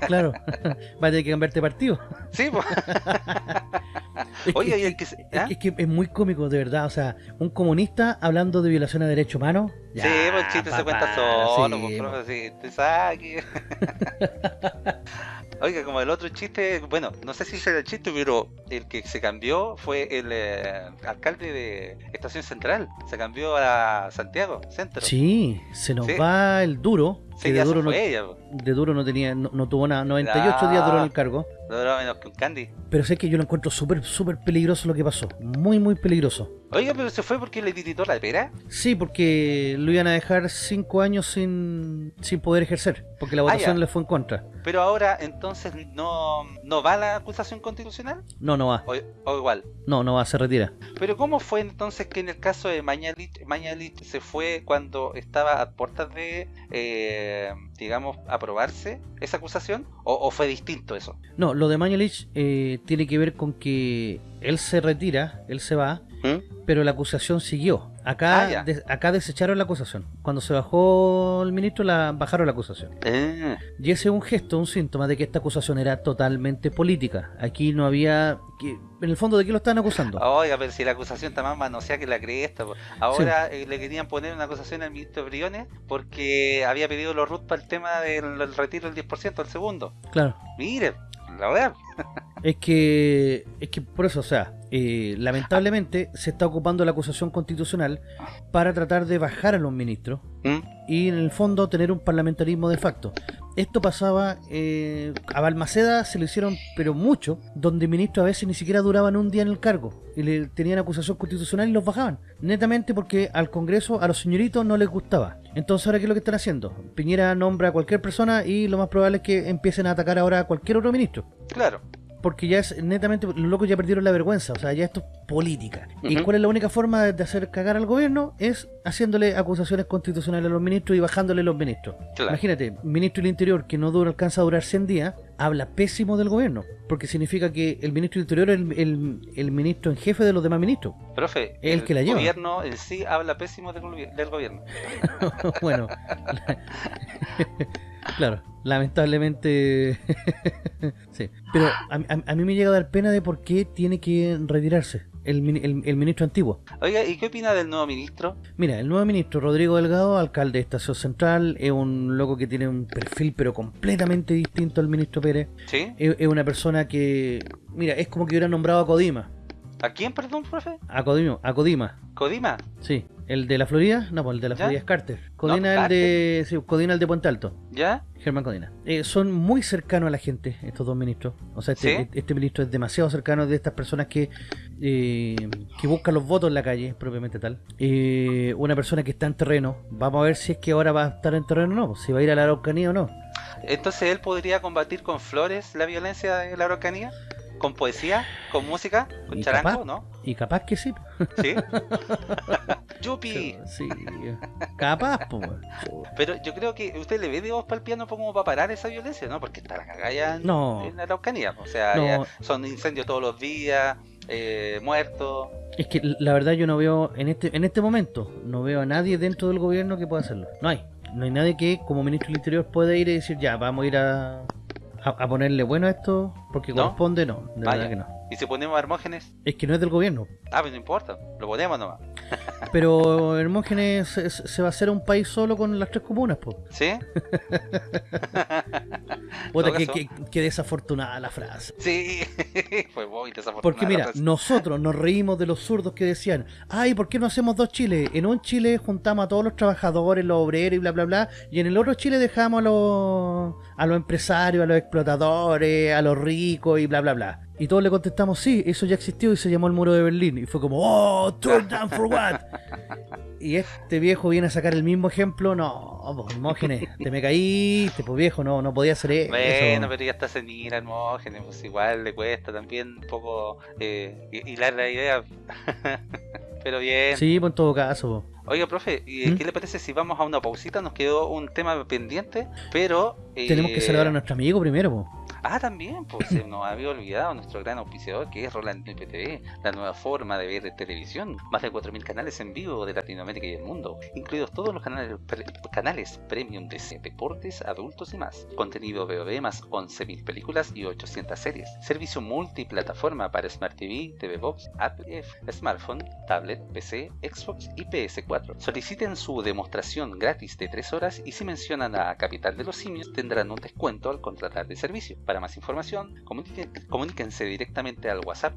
Claro, va a tener que cambiarte partido. Sí, pues. Es Oye, que, ¿ah? que- es que es muy cómico, de verdad. O sea, un comunista hablando de violación a derechos humanos. sí, pues chiste se cuenta solo, sí, pues, po. profe, sí, te saque. Oiga, como el otro chiste, bueno, no sé si será el chiste, pero el que se cambió fue el eh, alcalde de Estación Central. Se cambió a Santiago, Centro. Sí, se nos Sí. va el duro. Sí, de duro, no, ella, de duro no tenía, no, no tuvo nada. 98 Ah. días duró en el cargo. no duró menos que un candy. Pero sé que yo lo encuentro súper, súper peligroso lo que pasó. Muy, muy peligroso. Oiga, pero se fue porque le tiritó la pera. Sí, porque lo iban a dejar cinco años sin, sin poder ejercer. Porque la Ah, votación ya. le fue en contra. Pero ahora entonces no, no va la acusación constitucional No, no va. o, o igual. No, no va, se retira. Pero ¿cómo fue entonces que en el caso de Mañalich, Mañalich se fue cuando estaba a puertas de, eh, digamos, aprobarse esa acusación? ¿O, o fue distinto eso? No, lo de Mañalich eh, tiene que ver con que él se retira, él se va, ¿Mm? pero la acusación siguió. Acá, Ah, des- acá desecharon la acusación. Cuando se bajó el ministro, la bajaron la acusación. Eh, Y ese es un gesto, un síntoma de que esta acusación era totalmente política. Aquí no había... que- en el fondo, ¿de qué lo estaban acusando? Oiga, pero si la acusación está más manoseada que la cresta. Ahora eh, le querían poner una acusación al ministro Briones porque había pedido los RUT para el tema del, del retiro del 10% al segundo. Claro. Mire, Es que, es que por eso, o sea, eh, lamentablemente se está ocupando la acusación constitucional para tratar de bajar a los ministros ¿Mm? y en el fondo tener un parlamentarismo de facto. Esto pasaba, eh, a Balmaceda se lo hicieron, pero mucho, donde ministros a veces ni siquiera duraban un día en el cargo y le tenían acusación constitucional y los bajaban, netamente porque al Congreso, a los señoritos no les gustaba. Entonces ahora qué es lo que están haciendo? Piñera nombra a cualquier persona y lo más probable es que empiecen a atacar ahora a cualquier otro ministro Claro. Porque ya es netamente, los locos ya perdieron la vergüenza, o sea, ya esto es política. ¿Y cuál es la única forma de- hacer cagar al gobierno? Es haciéndole acusaciones constitucionales a los ministros y bajándole los ministros. Claro. Imagínate, ministro del Interior que no dura, alcanza a durar 100 días, habla pésimo del gobierno, porque significa que el ministro del Interior es el, el- el ministro en jefe de los demás ministros. Profe, El que la lleva. gobierno en sí habla pésimo del gobierno. bueno, claro, lamentablemente sí. Pero a, a- a mí me llega a dar pena de por qué tiene que retirarse el, mini- el- el ministro antiguo. Oiga, ¿y qué opina del nuevo ministro? Mira, el nuevo ministro Rodrigo Delgado, alcalde de Estación Central, es un loco que tiene un perfil pero completamente distinto al ministro Pérez. ¿Sí? Es, es una persona que, mira, es como que hubiera nombrado a Codima. ¿A quién, perdón, profe? A Codima, a Codima. ¿Codima? Sí, el de la Florida, no, pues el de la ¿Ya? Florida es Carter. Codina No, el de, sí, Codina el de Puente Alto. ¿Ya? Germán Codina. Eh, son muy cercanos a la gente, estos dos ministros. O sea, este, ¿Sí? este ministro es demasiado cercano de estas personas que, eh, que buscan los votos en la calle, propiamente tal. Eh, una persona que está en terreno. Vamos a ver si es que ahora va a estar en terreno o no, si va a ir a la Araucanía o no. Entonces él podría combatir con flores la violencia de la Araucanía, con poesía, con música, con Y charango, capaz. ¿no? Y capaz que sí. ¿Sí? Yupi. Sí, capaz, pues. Pero yo creo que usted le ve de voz para el piano como para parar esa violencia, ¿no? Porque está la cagada en, No. en la Araucanía. O sea, No. son incendios todos los días, eh, muertos. Es que la verdad yo no veo, en este, en este momento, no veo a nadie dentro del gobierno que pueda hacerlo. No hay. No hay nadie que como ministro del Interior pueda ir y decir, ya, vamos a ir a, a, a ponerle bueno a esto, porque ¿No? corresponde, no. De Vaya. verdad que no. Y si ponemos Hermógenes, Es que no es del gobierno. ah, pues no importa, lo ponemos nomás. Pero Hermógenes se, se va a hacer un país solo con las tres comunas, pues. ¿Sí? Puta, todo que, caso. que- que desafortunada la frase. Sí, fue muy desafortunado. Porque mira, nosotros nos reímos de los zurdos que decían, ay, ¿por qué no hacemos dos Chiles? En un Chile juntamos a todos los trabajadores, los obreros y bla, bla, bla, y en el otro Chile dejamos a los, a los empresarios, a los explotadores, a los ricos y bla, bla, bla. Y todos le contestamos, sí, eso ya existió y se llamó el muro de Berlín. Y fue como, oh, turn down for what? Y este viejo viene a sacar el mismo ejemplo, no, pues Hermógenes, te me caíste, pues viejo, no, no podía hacer eso. Bueno, pero ya está senil Hermógenes, pues igual le cuesta también un poco eh, hilar la idea. pero bien. Sí, pues en todo caso. Oiga, profe, ¿y ¿Mm? ¿qué le parece si vamos a una pausita? Nos quedó un tema pendiente, pero... eh, Tenemos que saludar a nuestro amigo primero, po. Ah, también, pues se nos había olvidado nuestro gran auspiciador que es Roland IPTV, la nueva forma de ver televisión. Más de 4.000 canales en vivo de Latinoamérica y el mundo, incluidos todos los canales, canales premium de deportes, adultos y más. Contenido VOD más 11.000 películas y 800 series. Servicio multiplataforma para Smart TV, TV Box, Apple F, smartphone, tablet, PC, Xbox y PS4. Soliciten su demostración gratis de 3 horas y si mencionan a Capital de los Simios tendrán un descuento al contratar el servicio. Para más información, comuníquense directamente al WhatsApp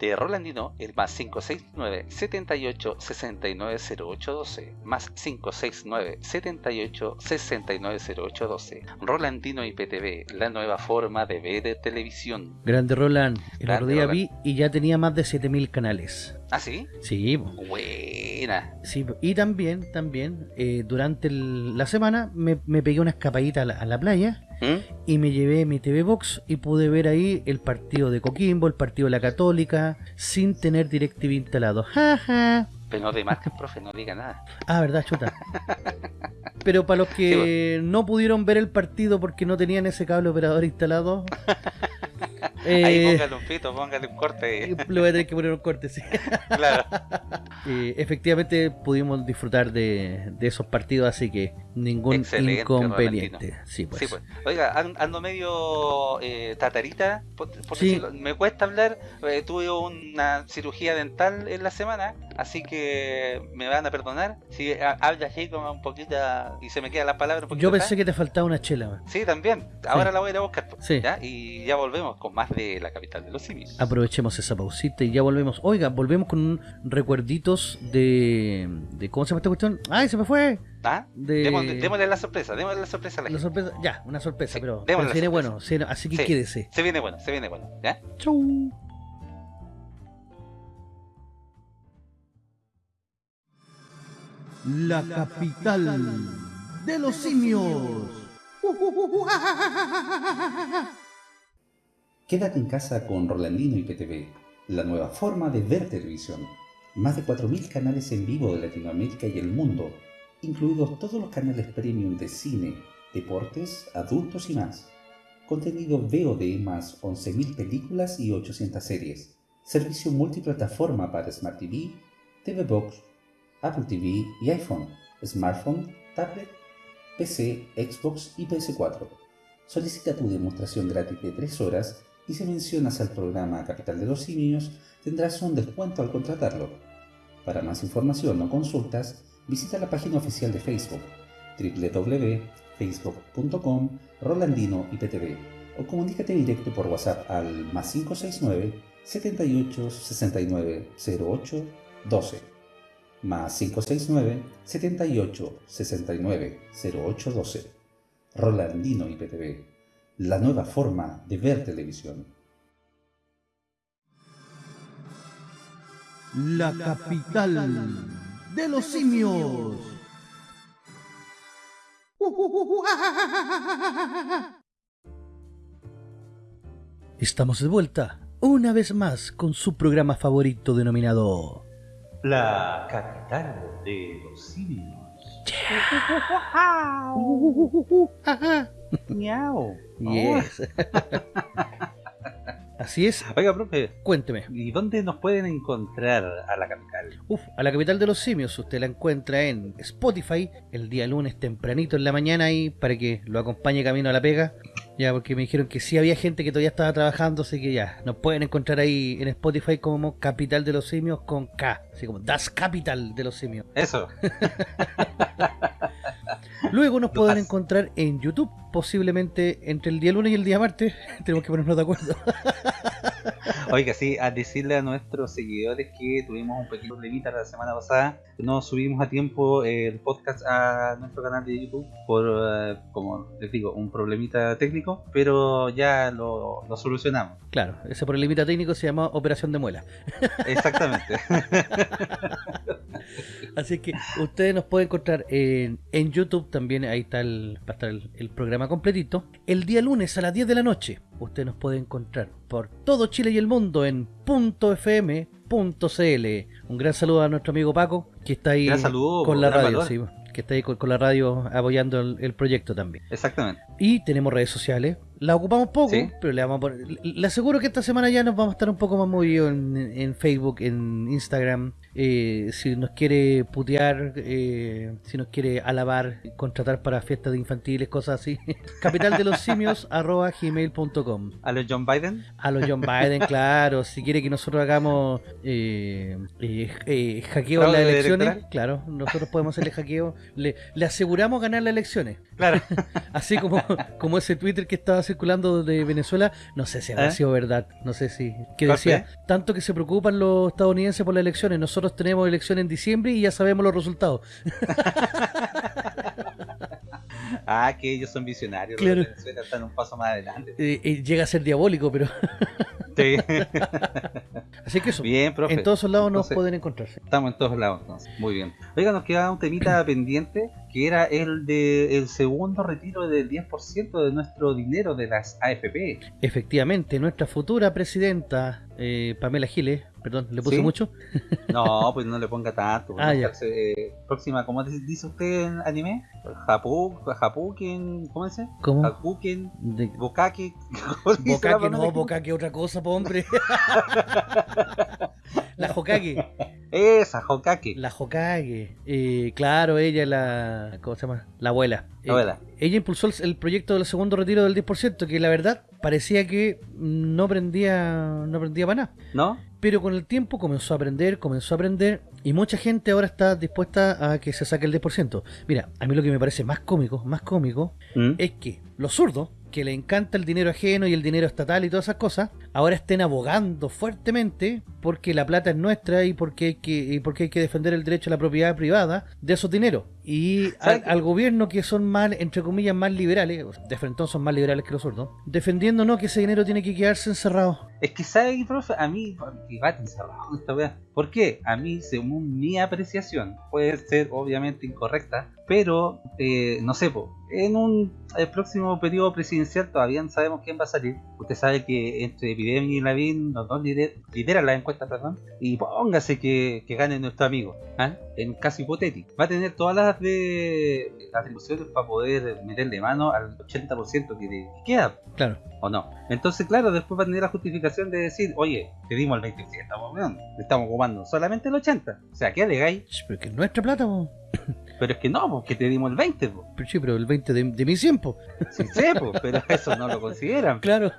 de Rolandino, el más 569 78 69 0812, más 569 78 69 0812. Rolandino IPTV, la nueva forma de ver televisión. Grande Roland. El Grande otro día Roland. vi y ya tenía más de 7000 canales. ¿Ah, sí? Sí. Buena. sí. Y también, también, eh, durante el- la semana me, me pegué una escapadita a la, a la playa ¿Mm? y me llevé mi TV Box y pude ver ahí el partido de Coquimbo, el partido de la Católica, sin tener DirecTV instalado. Ja, ja. Pero no de marca, profe, no diga nada. Ah, verdad, chuta. Pero para los que no pudieron ver el partido porque no tenían ese cable operador instalado, Ahí Eh, póngale un pito, póngale un corte. le voy a tener que poner un corte, sí. claro. Eh, efectivamente pudimos disfrutar de, de esos partidos, así que ningún Excelente, inconveniente. Sí, pues. Sí, pues. Oiga, an- ando medio eh, tatarita, por, por Sí. decirlo. Me cuesta hablar. eh, tuve una cirugía dental en la semana, así que me van a perdonar si ha- habla así como un poquito y se me quedan las palabras un poquito Yo atrás. pensé que te faltaba una chela. man. Sí, también. Ahora la voy a ir a buscar. pues, Sí. ¿ya? Y ya volvemos con más de la capital de los simios. Aprovechemos esa pausita y ya volvemos. Oiga, volvemos con un recuerditos de, de ¿cómo se llama esta cuestión? ¡Ay, se me fue! ¿Ah? De Démosle, démosle la sorpresa, démosle la sorpresa a la la gente. sorpresa, ya, una sorpresa, Sí, pero, se viene bueno, sí, no, así que Sí. quédese. Se viene bueno, se viene bueno. ¿Ya? Chau. La capital de los simios. Quédate en casa con Rolandino y PTV, la nueva forma de ver televisión. Más de 4.000 canales en vivo de Latinoamérica y el mundo, incluidos todos los canales premium de cine, deportes, adultos y más. Contenido VOD más 11.000 películas y 800 series. Servicio multiplataforma para Smart TV, TV Box, Apple TV y iPhone, smartphone, tablet, PC, Xbox y PS4. Solicita tu demostración gratis de 3 horas y si mencionas al programa Capital de los Simios tendrás un descuento al contratarlo. Para más información o consultas, visita la página oficial de Facebook www.facebook.com Rolandino IPTV o comunícate directo por WhatsApp al más 569 78 69 08 12 más 569 78 69 08 12 Rolandino IPTV, la nueva forma de ver televisión. La capital de los simios. Estamos de vuelta, una vez más, con su programa favorito denominado La capital de los simios. Miau. Yes. Así es, Oiga, profe, cuénteme. ¿y dónde nos pueden encontrar a la capital? Uf, a la capital de los simios usted la encuentra en Spotify el día lunes tempranito en la mañana ahí para que lo acompañe camino a la pega. Ya, porque me dijeron que sí había gente que todavía estaba trabajando, así que ya, nos pueden encontrar ahí en Spotify como Capital de los Simios con K, así como Das Capital de los Simios. Eso. Luego nos Das. encontrar en YouTube, posiblemente entre el día lunes y el día martes. Tenemos que ponernos de acuerdo. Oiga, sí, a decirle a nuestros seguidores que tuvimos un pequeño problemita la semana pasada. No subimos a tiempo el podcast a nuestro canal de YouTube por, eh, como les digo, un problemita técnico, pero ya lo, lo solucionamos. Claro, ese problemita técnico se llama Operación de Muela. Exactamente. Así que ustedes nos pueden encontrar en, en YouTube también, ahí está el, va a estar el, el programa completito. El día lunes a las 10 de la noche, usted nos puede encontrar por todo Chile y el mundo en .fm.cl. Un gran saludo a nuestro amigo Paco, que está ahí saludo, con la radio, sí, que está ahí con, con la radio apoyando el, el proyecto también. Exactamente. Y tenemos redes sociales. La ocupamos poco, Sí. pero le vamos a poner. Le aseguro que esta semana ya nos vamos a estar un poco más movidos en, en Facebook, en Instagram. Eh, si nos quiere putear, eh, si nos quiere alabar, contratar para fiestas de infantiles, cosas así. Capital de los simios arroba gmail.com. A los John Biden. A los John Biden, claro. Si quiere que nosotros hagamos eh, eh, eh, hackeo en las elecciones, electoral. claro, nosotros podemos hacerle hackeo. Le, le aseguramos ganar las elecciones. Claro. Así como, como ese Twitter que estaba circulando de Venezuela, no sé si habrá sido verdad, no sé si. Que ¿Cuál decía, tanto que se preocupan los estadounidenses por las elecciones, nosotros tenemos elecciones en diciembre y ya sabemos los resultados. Ah, que ellos son visionarios. Claro. Los de Venezuela están un paso más adelante. Eh, eh, llega a ser diabólico, pero. Sí. Así que eso, Bien, profe. en todos esos lados nos Entonces, pueden encontrarse. Estamos en todos lados, entonces. Muy bien. Oiga, nos queda un temita pendiente que era el de el segundo retiro del 10% de nuestro dinero de las AFP. Efectivamente, nuestra futura presidenta, eh, Pamela Giles, perdón, ¿le puse ¿Sí? mucho? No, pues no le ponga tanto. Ah, ya. Eh, próxima, ¿cómo dice usted en anime? Japu, Japuken, ¿cómo dice? ¿Cómo? Hakuken, De... Bokake. ¿cómo dice la Bokake, no? Bokake otra cosa, po, hombre. la Hokage. Esa, Hokake. La Hokage. Eh, claro, ella es la. ¿Cómo se llama? La abuela. Eh, La abuela. ella impulsó el, el proyecto del segundo retiro del 10%, que la verdad parecía que no prendía, no prendía para nada. ¿No? Pero con el tiempo comenzó a aprender, comenzó a aprender, y mucha gente ahora está dispuesta a que se saque el 10%. Mira, a mí lo que me parece más cómico, más cómico, ¿Mm? es que los zurdos, que le encanta el dinero ajeno y el dinero estatal y todas esas cosas, ahora estén abogando fuertemente porque la plata es nuestra y porque hay que, y porque hay que defender el derecho a la propiedad privada de esos dineros. Y al, gobierno que son más, entre comillas, más liberales, de frente son más liberales que los zurdos, defendiendo no que ese dinero tiene que quedarse encerrado. Es que, ¿sabe profe? A mí, que va encerrado esta wea. ¿Por qué? A mí, según mi apreciación, puede ser obviamente incorrecta, pero, eh, no sé, po, en un el próximo periodo presidencial todavía no sabemos quién va a salir. Usted sabe que entre Epidemia y Lavín, los dos lider- lideran la encuesta, perdón, y póngase que, que gane nuestro amigo, ¿ah? en caso hipotético. Va a tener todas las de las atribuciones para poder meterle mano al 80% que le que queda Claro. o no. Entonces, claro, después va a tener la justificación de decir, oye, te dimos el 20%, po, weón, le estamos ocupando solamente el 80%. O sea, ¿qué alegáis? Pero que es nuestra plata, po. Pero es que no, porque te dimos el 20%. po. Pero sí, pero el 20 de, de mi tiempo. Sí sé, po, pero eso no lo consideran. Claro,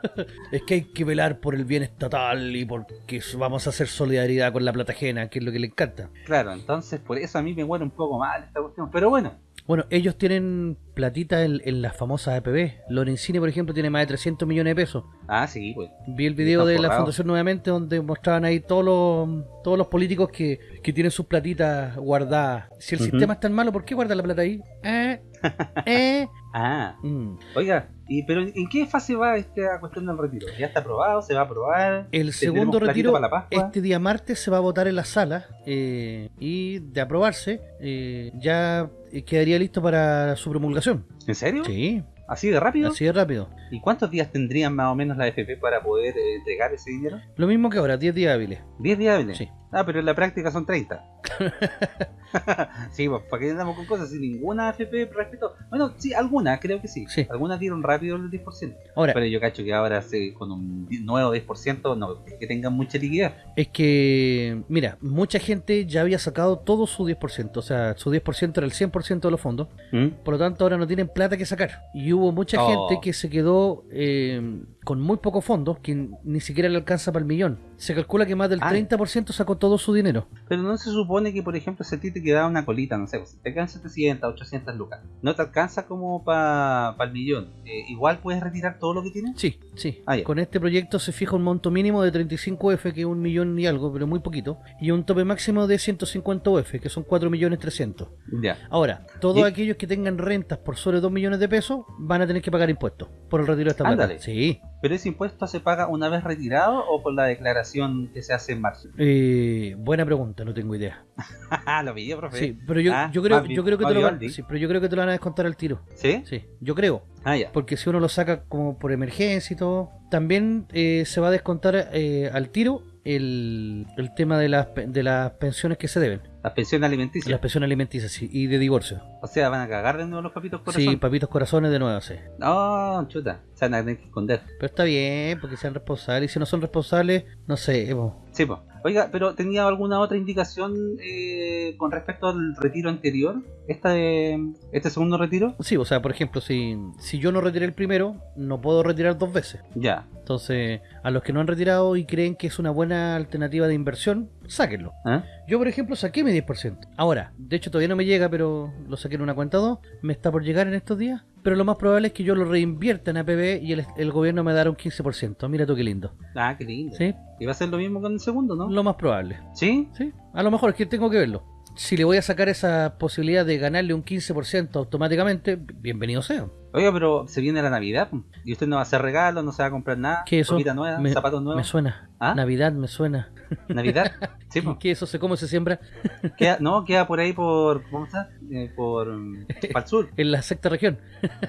es que hay que velar por el bien estatal y porque vamos a hacer solidaridad con la plata ajena, que es lo que le encanta. Claro, entonces por eso a mí me huele un poco mal esta cuestión. Pero bueno, Bueno, ellos tienen platita en, en las famosas APB. Lorenzini, por ejemplo, tiene más de 300 millones de pesos. ah, sí, pues. Vi el video de la fundación nuevamente donde mostraban ahí todos los, todos los políticos que, que tienen sus platitas guardadas. Si el sistema es tan malo, ¿por qué guardan la plata ahí? ¿Eh? ¿Eh? Ah, Mm. oiga, ¿y pero en qué fase va esta cuestión del retiro? ¿Ya está aprobado? ¿Se va a aprobar? El ¿Tendremos segundo retiro, para la este día martes, se va a votar en la sala eh, y de aprobarse, eh, ya quedaría listo para su promulgación. ¿En serio? Sí, ¿Así de rápido? así de rápido. ¿Y cuántos días tendrían más o menos la FP para poder eh, entregar ese dinero? Lo mismo que ahora, 10 días hábiles. 10 días hábiles. Sí. Ah, pero en la práctica son 30. sí, pues, ¿para qué andamos con cosas? Si ninguna AFP respetó. Bueno, sí, algunas, creo que sí. Sí. Algunas dieron rápido el 10%. Ahora, Pero yo cacho que ahora se, con un nuevo 10% no es que tengan mucha liquidez. es que, mira, mucha gente ya había sacado todo su 10%, o sea, su 10% era el 100% de los fondos, ¿Mm? por lo tanto ahora no tienen plata que sacar. Y hubo mucha Oh. gente que se quedó eh, con muy pocos fondos, que ni siquiera le alcanza para el millón. Se calcula que más del Ah. 30% sacó todo su dinero. Pero no se supone que, por ejemplo, si a ti te quedaba una colita, no sé, pues, si te quedan 700, 800 lucas, no te alcanza como para el millón. Eh, igual puedes retirar todo lo que tienes. Sí, sí. Ah. Con este proyecto se fija un monto mínimo de 35 UF, que es un millón y algo, pero muy poquito, y un tope máximo de 150 UF, que son 4 millones 300. Ya. Ahora, todos Y- aquellos que tengan rentas por sobre 2 millones de pesos van a tener que pagar impuestos por el retiro de esta plata. Ándale. Sí. ¿Pero ese impuesto se paga una vez retirado o por la declaración que se hace en marzo? Eh, buena pregunta, no tengo idea. lo pidió, profe. Sí, pero yo, Ah, yo creo, más yo creo que te lo van, sí, pero yo creo que te lo van a descontar al tiro. ¿Sí? Sí, yo creo. Ah, ya. Porque si uno lo saca como por emergencia y todo, también eh, se va a descontar eh, al tiro el, el tema de las, de las pensiones que se deben. Las pensiones alimenticias. Las pensiones alimenticias sí, y de divorcio. O sea, van a cagar de nuevo los papitos corazón. Sí, papitos corazones de nuevo, sí. No, chuta. Se van a tener que esconder. Pero está bien, porque sean responsables. Y si no son responsables, no sé. po. Sí, pues. Oiga, pero ¿tenía alguna otra indicación eh, con respecto al retiro anterior? ¿Esta de, ¿Este segundo retiro? Sí, o sea, por ejemplo, si, si yo no retiré el primero, no puedo retirar dos veces. Ya. Entonces, a los que no han retirado y creen que es una buena alternativa de inversión, sáquenlo. ¿Ah? Yo, por ejemplo, saqué mi 10%. Ahora, de hecho todavía no me llega, pero lo saqué en una cuenta 2. Me está por llegar en estos días. Pero lo más probable es que yo lo reinvierta en APB y el, el gobierno me dará un 15%. Mira tú qué lindo. Ah, qué lindo. ¿Sí? Y va a ser lo mismo con el segundo, ¿no? Lo más probable. ¿Sí? ¿Sí? A lo mejor es que tengo que verlo. Si le voy a sacar esa posibilidad de ganarle un 15% automáticamente, bienvenido sea. Oiga, pero se viene la Navidad y usted no va a hacer regalos, no se va a comprar nada. ¿Qué eso? nueva, Me- zapatos Me nuevos. suena. ¿Ah? Navidad me suena. Navidad. Sí, pues. ¿Qué eso se come se siembra? Queda, no, queda por ahí por. ¿Cómo está? Eh, por. mm, para el sur. En la sexta región.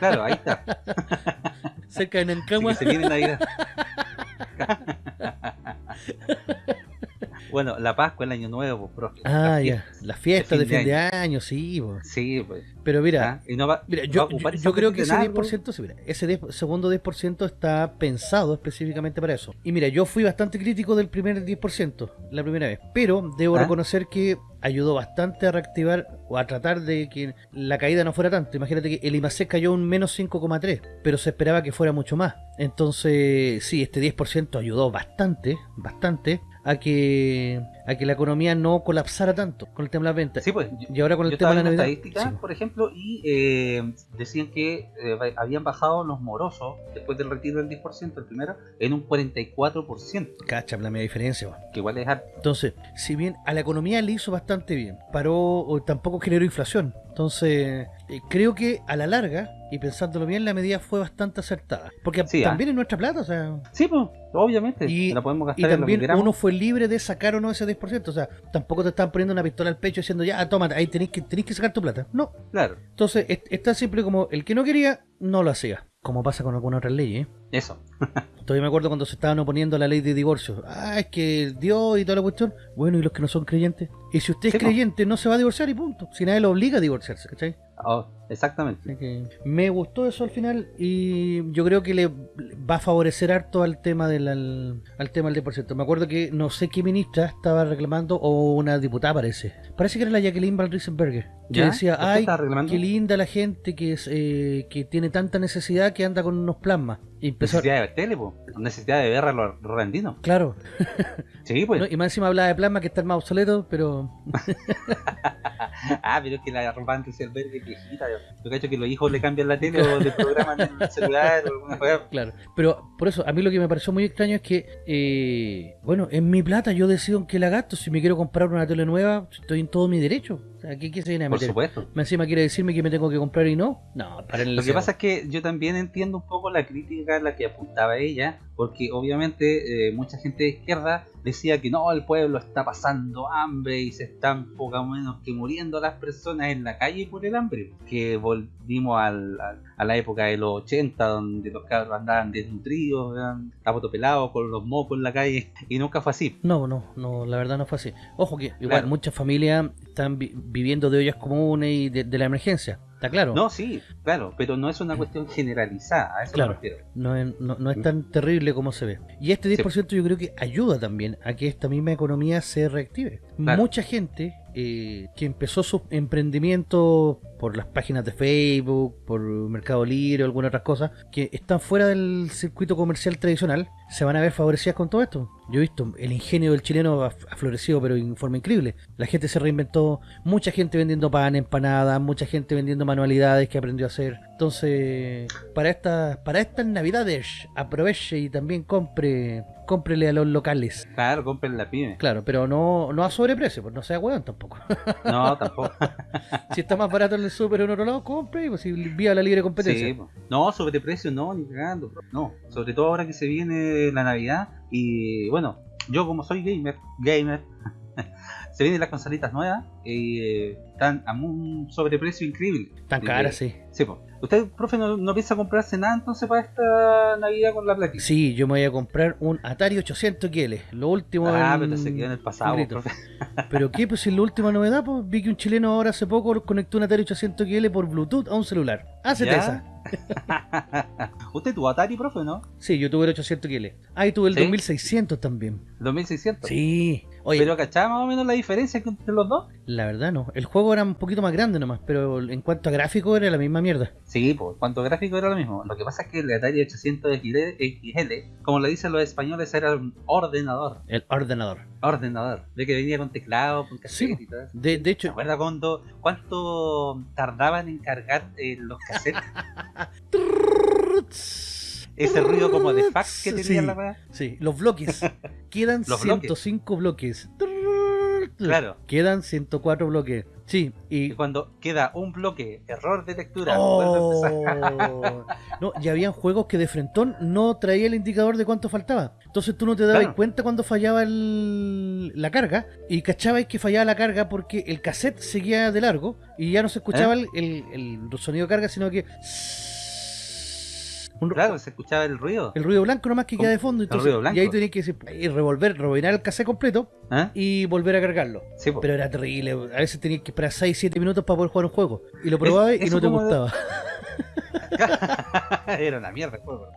Claro, ahí está. Cerca de Nancagua. se viene Navidad. Bueno, la Pascua, el Año Nuevo, pues, profe. Ah, ya. Las fiestas de fin de año, sí. po. Sí, pues. Pero mira, ¿ah? Y no va, Mira, yo, creo que ese cuestión en algo. 10%, sí, mira, ese 10 segundo 10% está pensado específicamente para eso. Y mira, yo fui bastante crítico del primer 10%, la primera vez, pero debo ¿Ah? reconocer que ayudó bastante a reactivar o a tratar de que la caída no fuera tanto. Imagínate que el IMASEC cayó un menos 5,3, pero se esperaba que fuera mucho más. Entonces, sí, este 10% ayudó bastante, bastante a que a que la economía no colapsara tanto con el tema de las ventas. Sí, pues. y ahora con el tema de la Navidad. estadísticas, sí. por ejemplo, y eh, decían que eh, habían bajado los morosos después del retiro del 10%, el primero, en un 44%, Cacha, la media diferencia. que igual es. Entonces, si bien a la economía le hizo bastante bien, paró o tampoco generó inflación. Entonces, eh, creo que a la larga, y pensándolo bien, la medida fue bastante acertada. Porque Sí, ¿ah? también es nuestra plata, o sea, Sí, pues, obviamente, Y- la podemos y gastar en lo que también uno fue libre de sacar o no ese 10%. O sea, tampoco te están poniendo una pistola al pecho diciendo, ya, toma, ahí tenéis que, tenéis que sacar tu plata. No. Claro, Entonces, es, es tan simple como el que no quería, no lo hacía. Como pasa con algunas otras leyes, ¿eh? Eso. Todavía me acuerdo cuando se estaban oponiendo a la ley de divorcio. Ah, es que Dios y toda la cuestión. Bueno, ¿y los que no son creyentes? Y si usted es creyente, no se va a divorciar y punto. Si nadie lo obliga a divorciarse, ¿cachai? Oh, exactamente. Me gustó eso al final y yo creo que le va a favorecer harto al tema del al, al tema del 10%. Me acuerdo que no sé qué ministra estaba reclamando o una diputada parece. Parece que era la Jacqueline Van Riesenberger. Que ¿Ya? decía, ¿Por qué ay, qué linda la gente que es eh, que tiene tanta necesidad que anda con unos plasmas. Empezó, Necesidad de ver tele, po. necesidad de ver a los los claro, Sí, pues. ¿no? y más encima hablaba de plasma que está más obsoleto, pero Ah, pero es que la ropa antes el verde viejita. Yo, yo cacho que los hijos le cambian la tele o le programan el celular o alguna cosa. Claro, pero por eso, a mí lo que me pareció muy extraño es que, eh, bueno, en mi plata yo decido en qué la gasto. Si me quiero comprar una tele nueva, estoy en todo mi derecho. ¿Qué, se viene a Por meter? supuesto. ¿Me encima quiere decirme que me tengo que comprar y no? No, para el Lo que pasa es que yo también entiendo un poco la crítica a la que apuntaba ella, porque obviamente eh, mucha gente de izquierda decía que no, el pueblo está pasando hambre y se están poco menos que muriendo las personas en la calle por el hambre. Que volvimos al- al- a la época de los 80, donde los cabros andaban desnutridos, eran tapotopelados con los mocos en la calle, y nunca fue así. No, no, no, la verdad no fue así. Ojo que igual Claro. muchas familias están vi- viviendo de ollas comunes y de, de la emergencia. ¿Está claro? No, sí, claro, pero no es una cuestión generalizada, a eso Claro. me. No es, no, no es tan terrible como se ve. Y este 10% yo creo que ayuda también a que esta misma economía se reactive. Mucha gente eh, que empezó su emprendimiento por las páginas de Facebook, por Mercado Libre o alguna otras cosas, que están fuera del circuito comercial tradicional, se van a ver favorecidas con todo esto. Yo he visto, el ingenio del chileno ha florecido pero en forma increíble. La gente se reinventó, mucha gente vendiendo pan, empanadas, mucha gente vendiendo manualidades que aprendió a hacer. Entonces, para estas para estas navidades, aproveche y también compre cómprele a los locales. Claro, compren la pyme. Claro, pero no, no a sobreprecio, pues no sea hueón tampoco. No, tampoco. si está más barato en el súper en otro lado, compre, y pues si vía la libre competencia. Sí, po. no, sobreprecio no, ni cagando. No, sobre todo ahora que se viene la Navidad y bueno, yo como soy gamer, gamer, se vienen las consolitas nuevas y eh, están a un sobreprecio increíble. Tan caras, sí. Sí, po. ¿Usted, profe, no, no piensa comprarse nada entonces para esta Navidad con la platita? Sí, yo me voy a comprar un Atari 800 XL, lo último Ah, en- pero se quedó en el pasado, profe. Pero qué, pues si es la última novedad, pues vi que un chileno ahora hace poco conectó un Atari 800 XL por Bluetooth a un celular. Hacete esa. ¿Usted tuvo Atari, profe, no? Sí, yo tuve el 800 XL. Ah, y tuve el ¿Sí? 2600 también. 2600. Sí. Oye, Pero ¿cachaba más o menos la diferencia entre los dos? la verdad no. El juego era un poquito más grande nomás, pero en cuanto a gráfico era la misma mierda. Sí, pues, cuanto gráfico era lo mismo. Lo que pasa es que el Atari 800 XL, como le dicen los españoles, era un ordenador. El ordenador. Ordenador. De que venía con teclado, con cassette Sí. y todo eso. De, de ¿Se hecho, acuerda cuánto, cuánto tardaban en cargar eh, los cassettes? Ese ruido como de fax que tenía Sí. la weá. sí, los bloques. Quedan Los bloques. 105 bloques. Claro. Quedan 104 bloques. Sí, Y y... cuando queda un bloque, error de lectura. Oh. no, y habían juegos que de frentón no traía el indicador de cuánto faltaba. Entonces tú no te dabas Claro. cuenta cuando fallaba el- la carga y cachabas que fallaba la carga porque el cassette seguía de largo y ya no se escuchaba ¿Eh? el, el- el sonido de carga, sino que... Un- Claro, se escuchaba el ruido. El ruido blanco nomás que queda de fondo. El Entonces, ruido blanco. Y ahí tenías que y revolver, rebobinar el cassette completo ¿Eh? y volver a cargarlo. Sí. Pero era terrible. A veces tenías que esperar 6-7 minutos para poder jugar un juego. Y lo probabas y no te de- gustaba. Era una mierda el juego.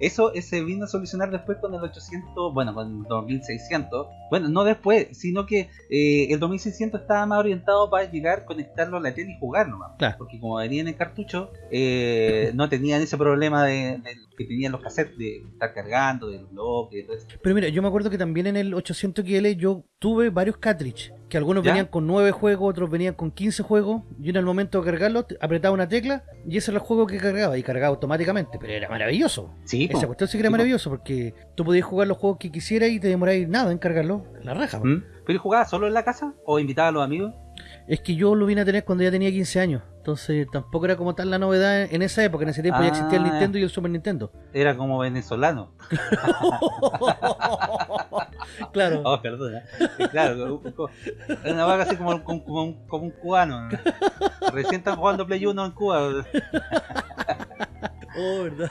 Eso se vino a solucionar después con el 800, bueno, con el 2600. Bueno, no después, sino que eh, el 2600 estaba más orientado para llegar, conectarlo a la tele y jugar nomás. Claro. Porque como venían en cartucho, eh, no tenían ese problema de, de- que tenían los cassettes de estar cargando, del bloque, de todo eso. Pero mira, yo me acuerdo que también en el 800 XL yo tuve varios cartridge. Que algunos ¿Ya? venían con 9 juegos, otros venían con 15 juegos. Y en el momento de cargarlo, apretaba una tecla y ese era el juego que cargaba. Y cargaba automáticamente. Pero era maravilloso. Sí, po. Esa cuestión sí que era Sí, maravilloso porque tú podías jugar los juegos que quisieras y te demoráis nada en cargarlo. La raja. ¿Mm? ¿Pero jugaba solo en la casa o invitaba a los amigos? Es que yo lo vine a tener cuando ya tenía 15 años. Entonces tampoco era como tal la novedad en esa época. En ese tiempo ya existía el Ah. Nintendo y el Super Nintendo. Era como venezolano. claro. Oh, perdona. Claro, una vaga así como, como, como un, como un cubano. Recién están jugando Play 1 en Cuba. Oh, verdad.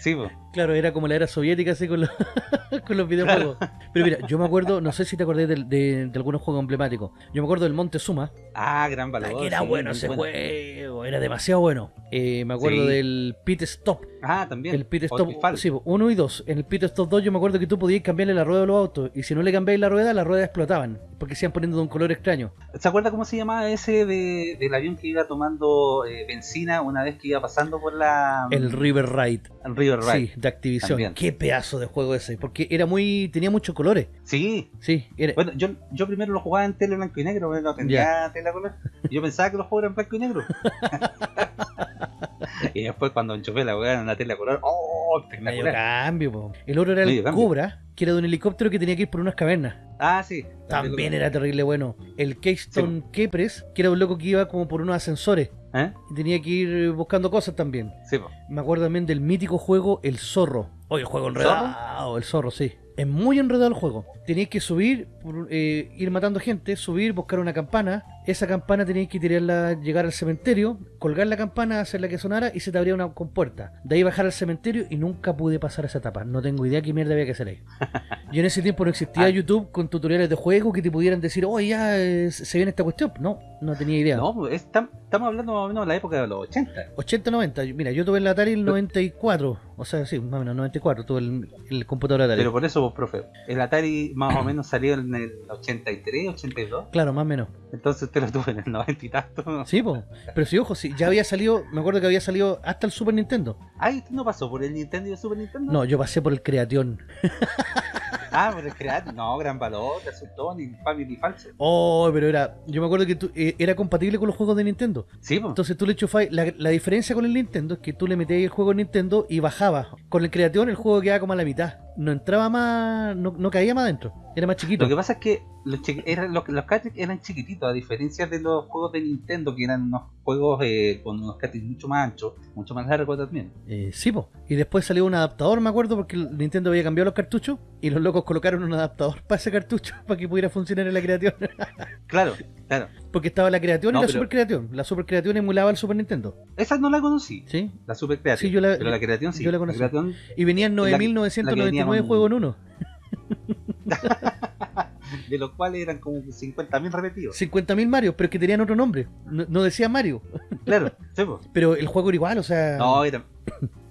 Sí, pues. Claro, era como la era soviética así con los, con los videojuegos. Pero mira, yo me acuerdo, no sé si te acordás del- de, de algunos juegos emblemáticos. Yo me acuerdo del Montezuma. Ah, gran valor. que era sí, bueno ese bueno. juego, era demasiado bueno. Eh, me acuerdo Sí. del Pit Stop. Ah, también. El Pit Stop, sí, uno y dos. En el Pit Stop 2 yo me acuerdo que tú podías cambiarle la rueda a los autos. Y si no le cambiabas la rueda, las ruedas explotaban. Porque se iban poniendo de un color extraño. ¿Se acuerda cómo se llamaba ese de, del avión que iba tomando eh, benzina una vez que iba pasando por la El River Ride. el River Ride? Sí, de Activision. También. Qué pedazo de juego ese. Porque era muy. tenía muchos colores. Sí. Sí, era. Bueno, yo, yo primero lo jugaba en tele blanco y negro, no tenía a color. Yo pensaba que los juegos eran blanco y negro. y después cuando enchufé la weá en la tele a color, ¡oh! Medio cambio, po. El otro era el cambio. Cobra, que era de un helicóptero que tenía que ir por unas cavernas. Ah, sí. También era terrible bueno. El Keystone Kepres, que era un loco que iba como por unos ascensores. ¿Eh? Y tenía que ir buscando cosas también. Sí, po. Me acuerdo también del mítico juego El Zorro. Oye, el juego enredado. El Zorro, sí. Es muy enredado el juego. Tenías que subir, eh, ir matando gente, subir, buscar una campana. Esa campana tenías que tirarla, llegar al cementerio, colgar la campana, hacerla que sonara y se te abría una compuerta. De ahí bajar al cementerio y nunca pude pasar esa etapa. No tengo idea qué mierda había que hacer ahí. Y en ese tiempo no existía Ah. YouTube con tutoriales de juego que te pudieran decir, oye, ya eh, se viene esta cuestión. No, no tenía idea. No, pues, es- tam- estamos hablando más o menos de la época de los 80. 80-90, mira, yo tuve el Atari el 94, o sea, sí, más o menos 94, tuve el, el computador Atari. Pero por eso, pues, profe, el Atari más o menos salió en el 83, 82. Claro, más o menos. Entonces usted lo tuvo en el 90 y tanto. Sí, po. pero sí, ojo, sí, ya había salido, me acuerdo que había salido hasta el Super Nintendo. Ay, ¿usted no pasó por el Nintendo y el Super Nintendo? No, yo pasé por el Creation. Ah, por el Creat. No, gran valor, ni Family falso. Oh, pero era, yo me acuerdo que tú- eh, era compatible con los juegos de Nintendo. Sí, pues. Entonces tú le enchufabas, la, la diferencia con el Nintendo es que tú le metías el juego en Nintendo y bajaba. Con el Creation el juego quedaba como a la mitad. No entraba más, no, no caía más adentro. Era más chiquito. Lo que pasa es que los, eran, los, los cartridges eran chiquititos, a diferencia de los juegos de Nintendo, que eran unos juegos eh, con unos cartridges mucho más anchos, mucho más largos también. Eh, sí, po. Y después salió un adaptador, me acuerdo, porque el Nintendo había cambiado los cartuchos y los locos colocaron un adaptador para ese cartucho para que pudiera funcionar en la creación. Claro, claro. porque estaba la creación No, y la pero- super creación. La super creación emulaba el Super Nintendo. Esa no la conocí, ¿Sí? la Super Creation. Sí, yo la- pero la Creation sí. yo la conocí. Y venían La que- la que 9.999 venía con- juegos en uno. de los cuales eran como 50.000 repetidos. 50.000 Mario, pero que tenían otro nombre. No, no decía Mario. Claro, sí, pues. Pero el juego era igual, o sea. No, eran,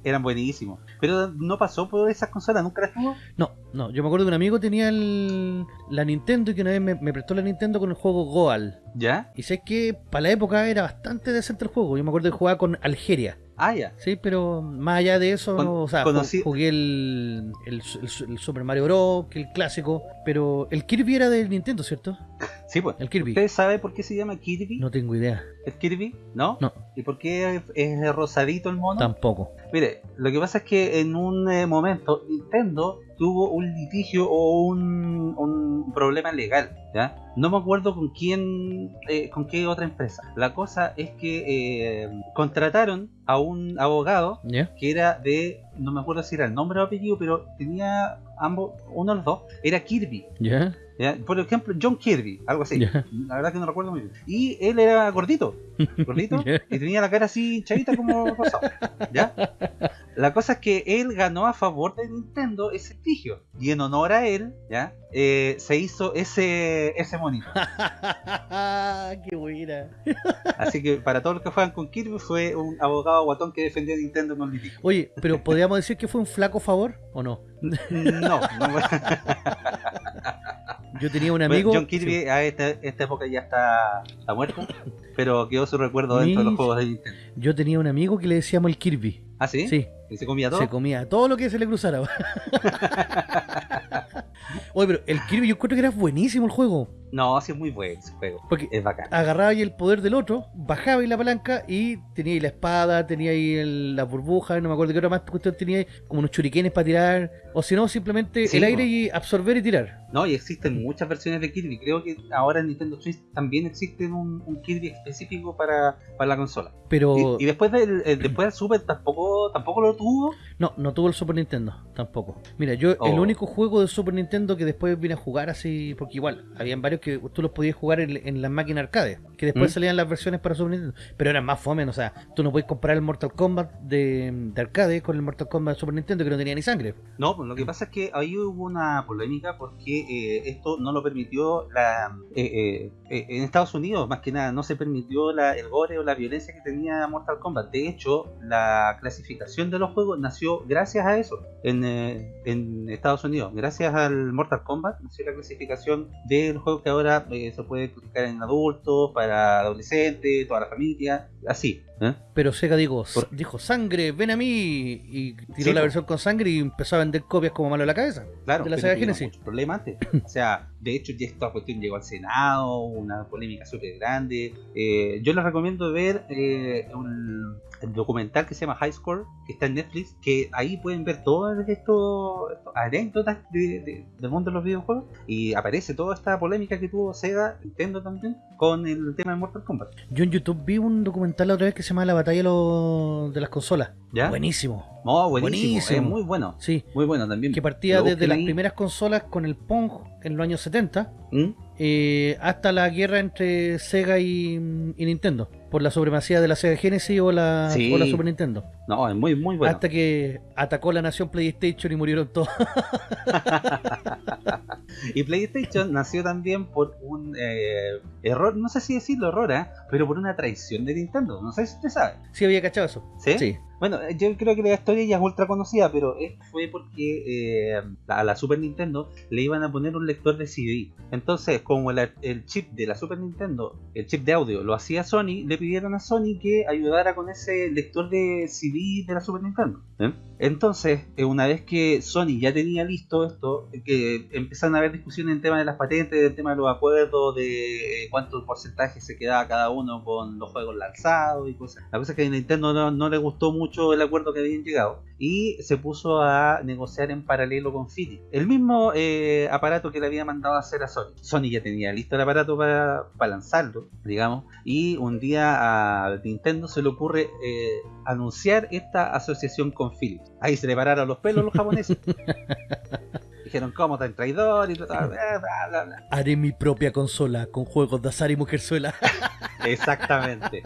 eran buenísimos. Pero no pasó por esas consolas, nunca las tuvo. No, no, yo me acuerdo que un amigo tenía el, la Nintendo y que una vez me, me prestó la Nintendo con el juego Goal. ¿Ya? Y sé que para la época era bastante decente el juego. Yo me acuerdo que jugaba con Algeria. Ah, ya. Sí, pero más allá de eso, Con- o sea, conocí- ju- jugué el, el, el- el Super Mario Bros., que el clásico, pero el Kirby era del Nintendo, ¿cierto? Sí, pues. El Kirby. ¿Usted sabe por qué se llama Kirby? No tengo idea, ¿El Kirby? ¿No? No. ¿Y por qué es, es rosadito el mono? tampoco. Mire, lo que pasa es que en un eh, momento Nintendo tuvo un litigio o un, un problema legal, ¿ya? No me acuerdo con quién, eh, con qué otra empresa. La cosa es que eh, contrataron a un abogado que era de, no me acuerdo si era el nombre o apellido, pero tenía ambos, uno de los dos, era Kirby. ¿Ya? ¿Ya? Por ejemplo, John Kirby, algo así. Ya. La verdad que no recuerdo muy bien. Y él era gordito, gordito, Ya. y tenía la cara así chavita como rosado. ¿Ya? La cosa es que él ganó a favor de Nintendo ese litigio. Y en honor a él, ¿ya? Eh, se hizo ese, ese monito. ¡Qué buena! Así que para todos los que juegan con Kirby fue un abogado guatón que defendió a Nintendo en un litigio. Oye, pero ¿podríamos decir que fue un flaco favor o no? No, no Yo tenía un Bueno, amigo... John Kirby a esta, esta época ya está, está muerto, pero quedó su recuerdo dentro de los juegos de Nintendo. Yo tenía un amigo que le decíamos el Kirby. ¿Ah, sí? Sí, ¿Y se comía todo? se comía todo lo que se le cruzara. Oye, pero el Kirby yo encuentro que era buenísimo el juego. No, sí es muy bueno ese juego. Porque Es bacán. agarraba el poder del otro, bajaba la palanca y tenía ahí la espada, tenía ahí el- las burbujas, no me acuerdo qué otra más cuestión tenía ahí, como unos churiquenes para tirar, o si no, simplemente Sí, el aire y absorber y tirar. No, y existen muchas versiones de Kirby. Creo que ahora en Nintendo Switch también existe un, un Kirby específico para, para la consola. Pero Y, y después del el- después del Super tampoco tampoco lo tuvo. no, no tuvo el Super Nintendo tampoco. Mira, yo el Oh. único juego de Super Nintendo que después vine a jugar así, porque igual, habían varios que tú los podías jugar en, en las máquinas arcade, que después ¿Mm? salían las versiones para Super Nintendo, pero eran más fome, o sea, tú no podías comparar el Mortal Kombat de, de arcade con el Mortal Kombat de Super Nintendo que no tenía ni sangre. No, pues lo que pasa es que ahí hubo una polémica porque eh, esto no lo permitió la eh, eh, en Estados Unidos, más que nada, no se permitió la, el gore o la violencia que tenía Mortal Kombat. De hecho, la clasificación de los juegos nació gracias a eso en, en Estados Unidos. Gracias al Mortal Kombat nació la clasificación del juego que ahora eh, se puede clasificar en adultos, para adolescentes, toda la familia, así. ¿Eh? Pero Sega digo, Por- dijo, sangre, ven a mí, y tiró Sí, la versión con sangre y empezó a vender copias como malo de la cabeza. Claro, de la Sega Genesis. antes. O sea, de hecho ya esta cuestión llegó al Senado, una polémica súper grande. Eh, yo les recomiendo ver eh, un, el documental que se llama High Score, que está en Netflix, que ahí pueden ver todas estos estos anécdotas de- de- del mundo de los videojuegos y aparece toda esta polémica que tuvo Sega, Nintendo también, con el tema de Mortal Kombat. Yo en YouTube vi un documental la otra vez que se llama La batalla de, los- de las consolas. ¿Ya? Buenísimo. No, buenísimo, Buenísimo. es muy bueno. Sí. Muy bueno también. Que partía desde las ahí. primeras consolas con el Pong en los años 70 ¿Mm? eh, hasta la guerra entre Sega y, y Nintendo. Por la supremacía de la Sega Genesis o la, Sí. o la Super Nintendo. No, es muy, muy bueno. Hasta que atacó la nación PlayStation y murieron todos. Y PlayStation nació también por un eh, error, no sé si decirlo error, ¿eh? pero por una traición de Nintendo. No sé si usted sabe. sí, había cachado eso. ¿Sí? Sí. Bueno, eh, yo creo que la historia ya es ultra conocida, pero fue porque eh, a la Super Nintendo le iban a poner un lector de CD. Entonces, como la- el chip de la Super Nintendo, el chip de audio, lo hacía Sony, le pidieron a Sony que ayudara con ese lector de CD de la Super Nintendo. ¿eh? Entonces, eh, una vez que Sony ya tenía listo esto, que empezaron a haber discusiones en tema de las patentes, del tema de los acuerdos, de cuánto porcentaje se quedaba cada uno con los juegos lanzados y cosas. La cosa es que a Nintendo no, no le gustó mucho el acuerdo que habían llegado y se puso a negociar en paralelo con Philips. El mismo eh, aparato que le había mandado a hacer a Sony. Sony ya tenía listo el aparato para, para lanzarlo, digamos, y un día a Nintendo se le ocurre eh, anunciar esta asociación con Philips. Ahí se le pararon los pelos los japoneses. Dijeron, ¿cómo tan traidor? Y bla, bla, bla. Haré mi propia consola con juegos de azar y mujerzuela. Exactamente.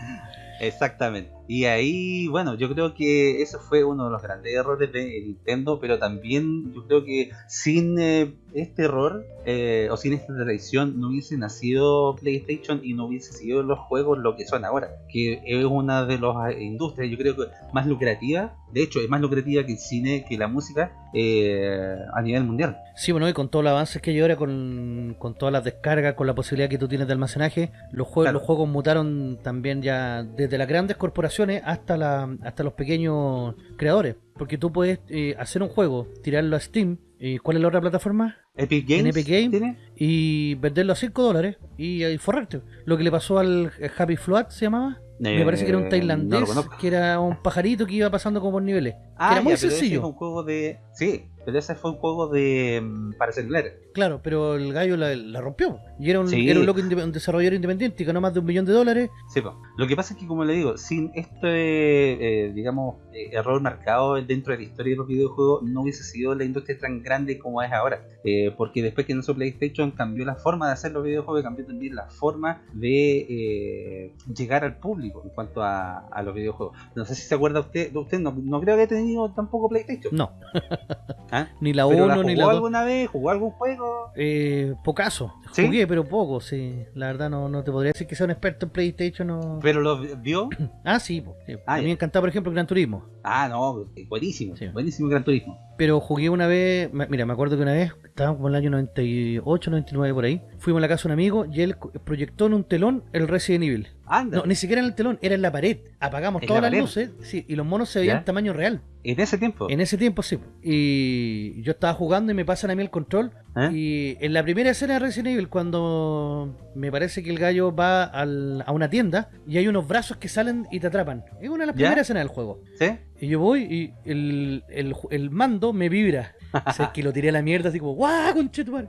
Exactamente. Y ahí, bueno, yo creo que eso fue uno de los grandes errores de Nintendo, pero también yo creo que sin eh, este error eh, o sin esta traición no hubiese nacido PlayStation y no hubiese sido los juegos lo que son ahora, que es una de las eh, industrias, yo creo que más lucrativa, de hecho es más lucrativa que el cine, que la música eh, a nivel mundial. Sí, bueno, y con todos los avances que hay ahora, con, con todas las descargas, con la posibilidad que tú tienes de almacenaje, los, jue- Claro. los juegos mutaron también ya desde las grandes corporaciones hasta, la, hasta los pequeños creadores. Porque tú puedes eh, hacer un juego, tirarlo a Steam, y ¿cuál es la otra plataforma? Epic Games, Epic Games? ¿tiene? Y venderlo a 5 dólares y, y forrarte. Lo que le pasó al Happy Float, ¿se llamaba? Me parece que era un Eh, no tailandés, que era un pajarito que iba pasando como por niveles. Ah, era muy ya, pero ese sencillo. es un juego de. Sí, pero ese fue un juego de mm, para celulares. Claro, pero el gallo la, la rompió. Y era un, Sí. era un, loco un desarrollador independiente y ganó más de un millón de dólares. Sí, po. lo que pasa es que, como le digo, sin este, eh, digamos, eh, error marcado dentro de la historia de los videojuegos, no hubiese sido la industria tan grande como es ahora. Eh, porque después que nació PlayStation, cambió la forma de hacer los videojuegos y cambió también la forma de eh, llegar al público en cuanto a, a los videojuegos. No sé si se acuerda usted, usted no, no creo que haya tenido tampoco PlayStation. No, ¿Ah? Ni la ¿Pero la 1 ni la 2. alguna vez? ¿Jugó algún juego? Eh, pocaso. ¿Sí? Jugué, pero poco, sí. La verdad no, no te podría decir que sea un experto en PlayStation. No... ¿Pero lo vio? Ah, sí, sí. Ah, a mí me encantaba, por ejemplo, Gran Turismo. Ah, no, buenísimo, Sí. buenísimo Gran Turismo. Pero jugué una vez, mira, me acuerdo que una vez, estábamos como en el año 98, 99 por ahí, fuimos a la casa de un amigo y él proyectó en un telón el Resident Evil. Anda, No, ni siquiera en el telón, era en la pared. Apagamos ¿En todas la las pared? luces sí, y los monos se veían tamaño real. en ese tiempo. En ese tiempo sí. Y yo estaba jugando y me pasan a mí el control. ¿Eh? Y en la primera escena de Resident Evil, cuando me parece que el gallo va al- a una tienda y hay unos brazos que salen y te atrapan. Es una de las ¿Ya? primeras escenas del juego. ¿Sí? Y yo voy y el, el, el mando me vibra. O sea, que lo tiré a la mierda así como, ¡guau, conchetumare!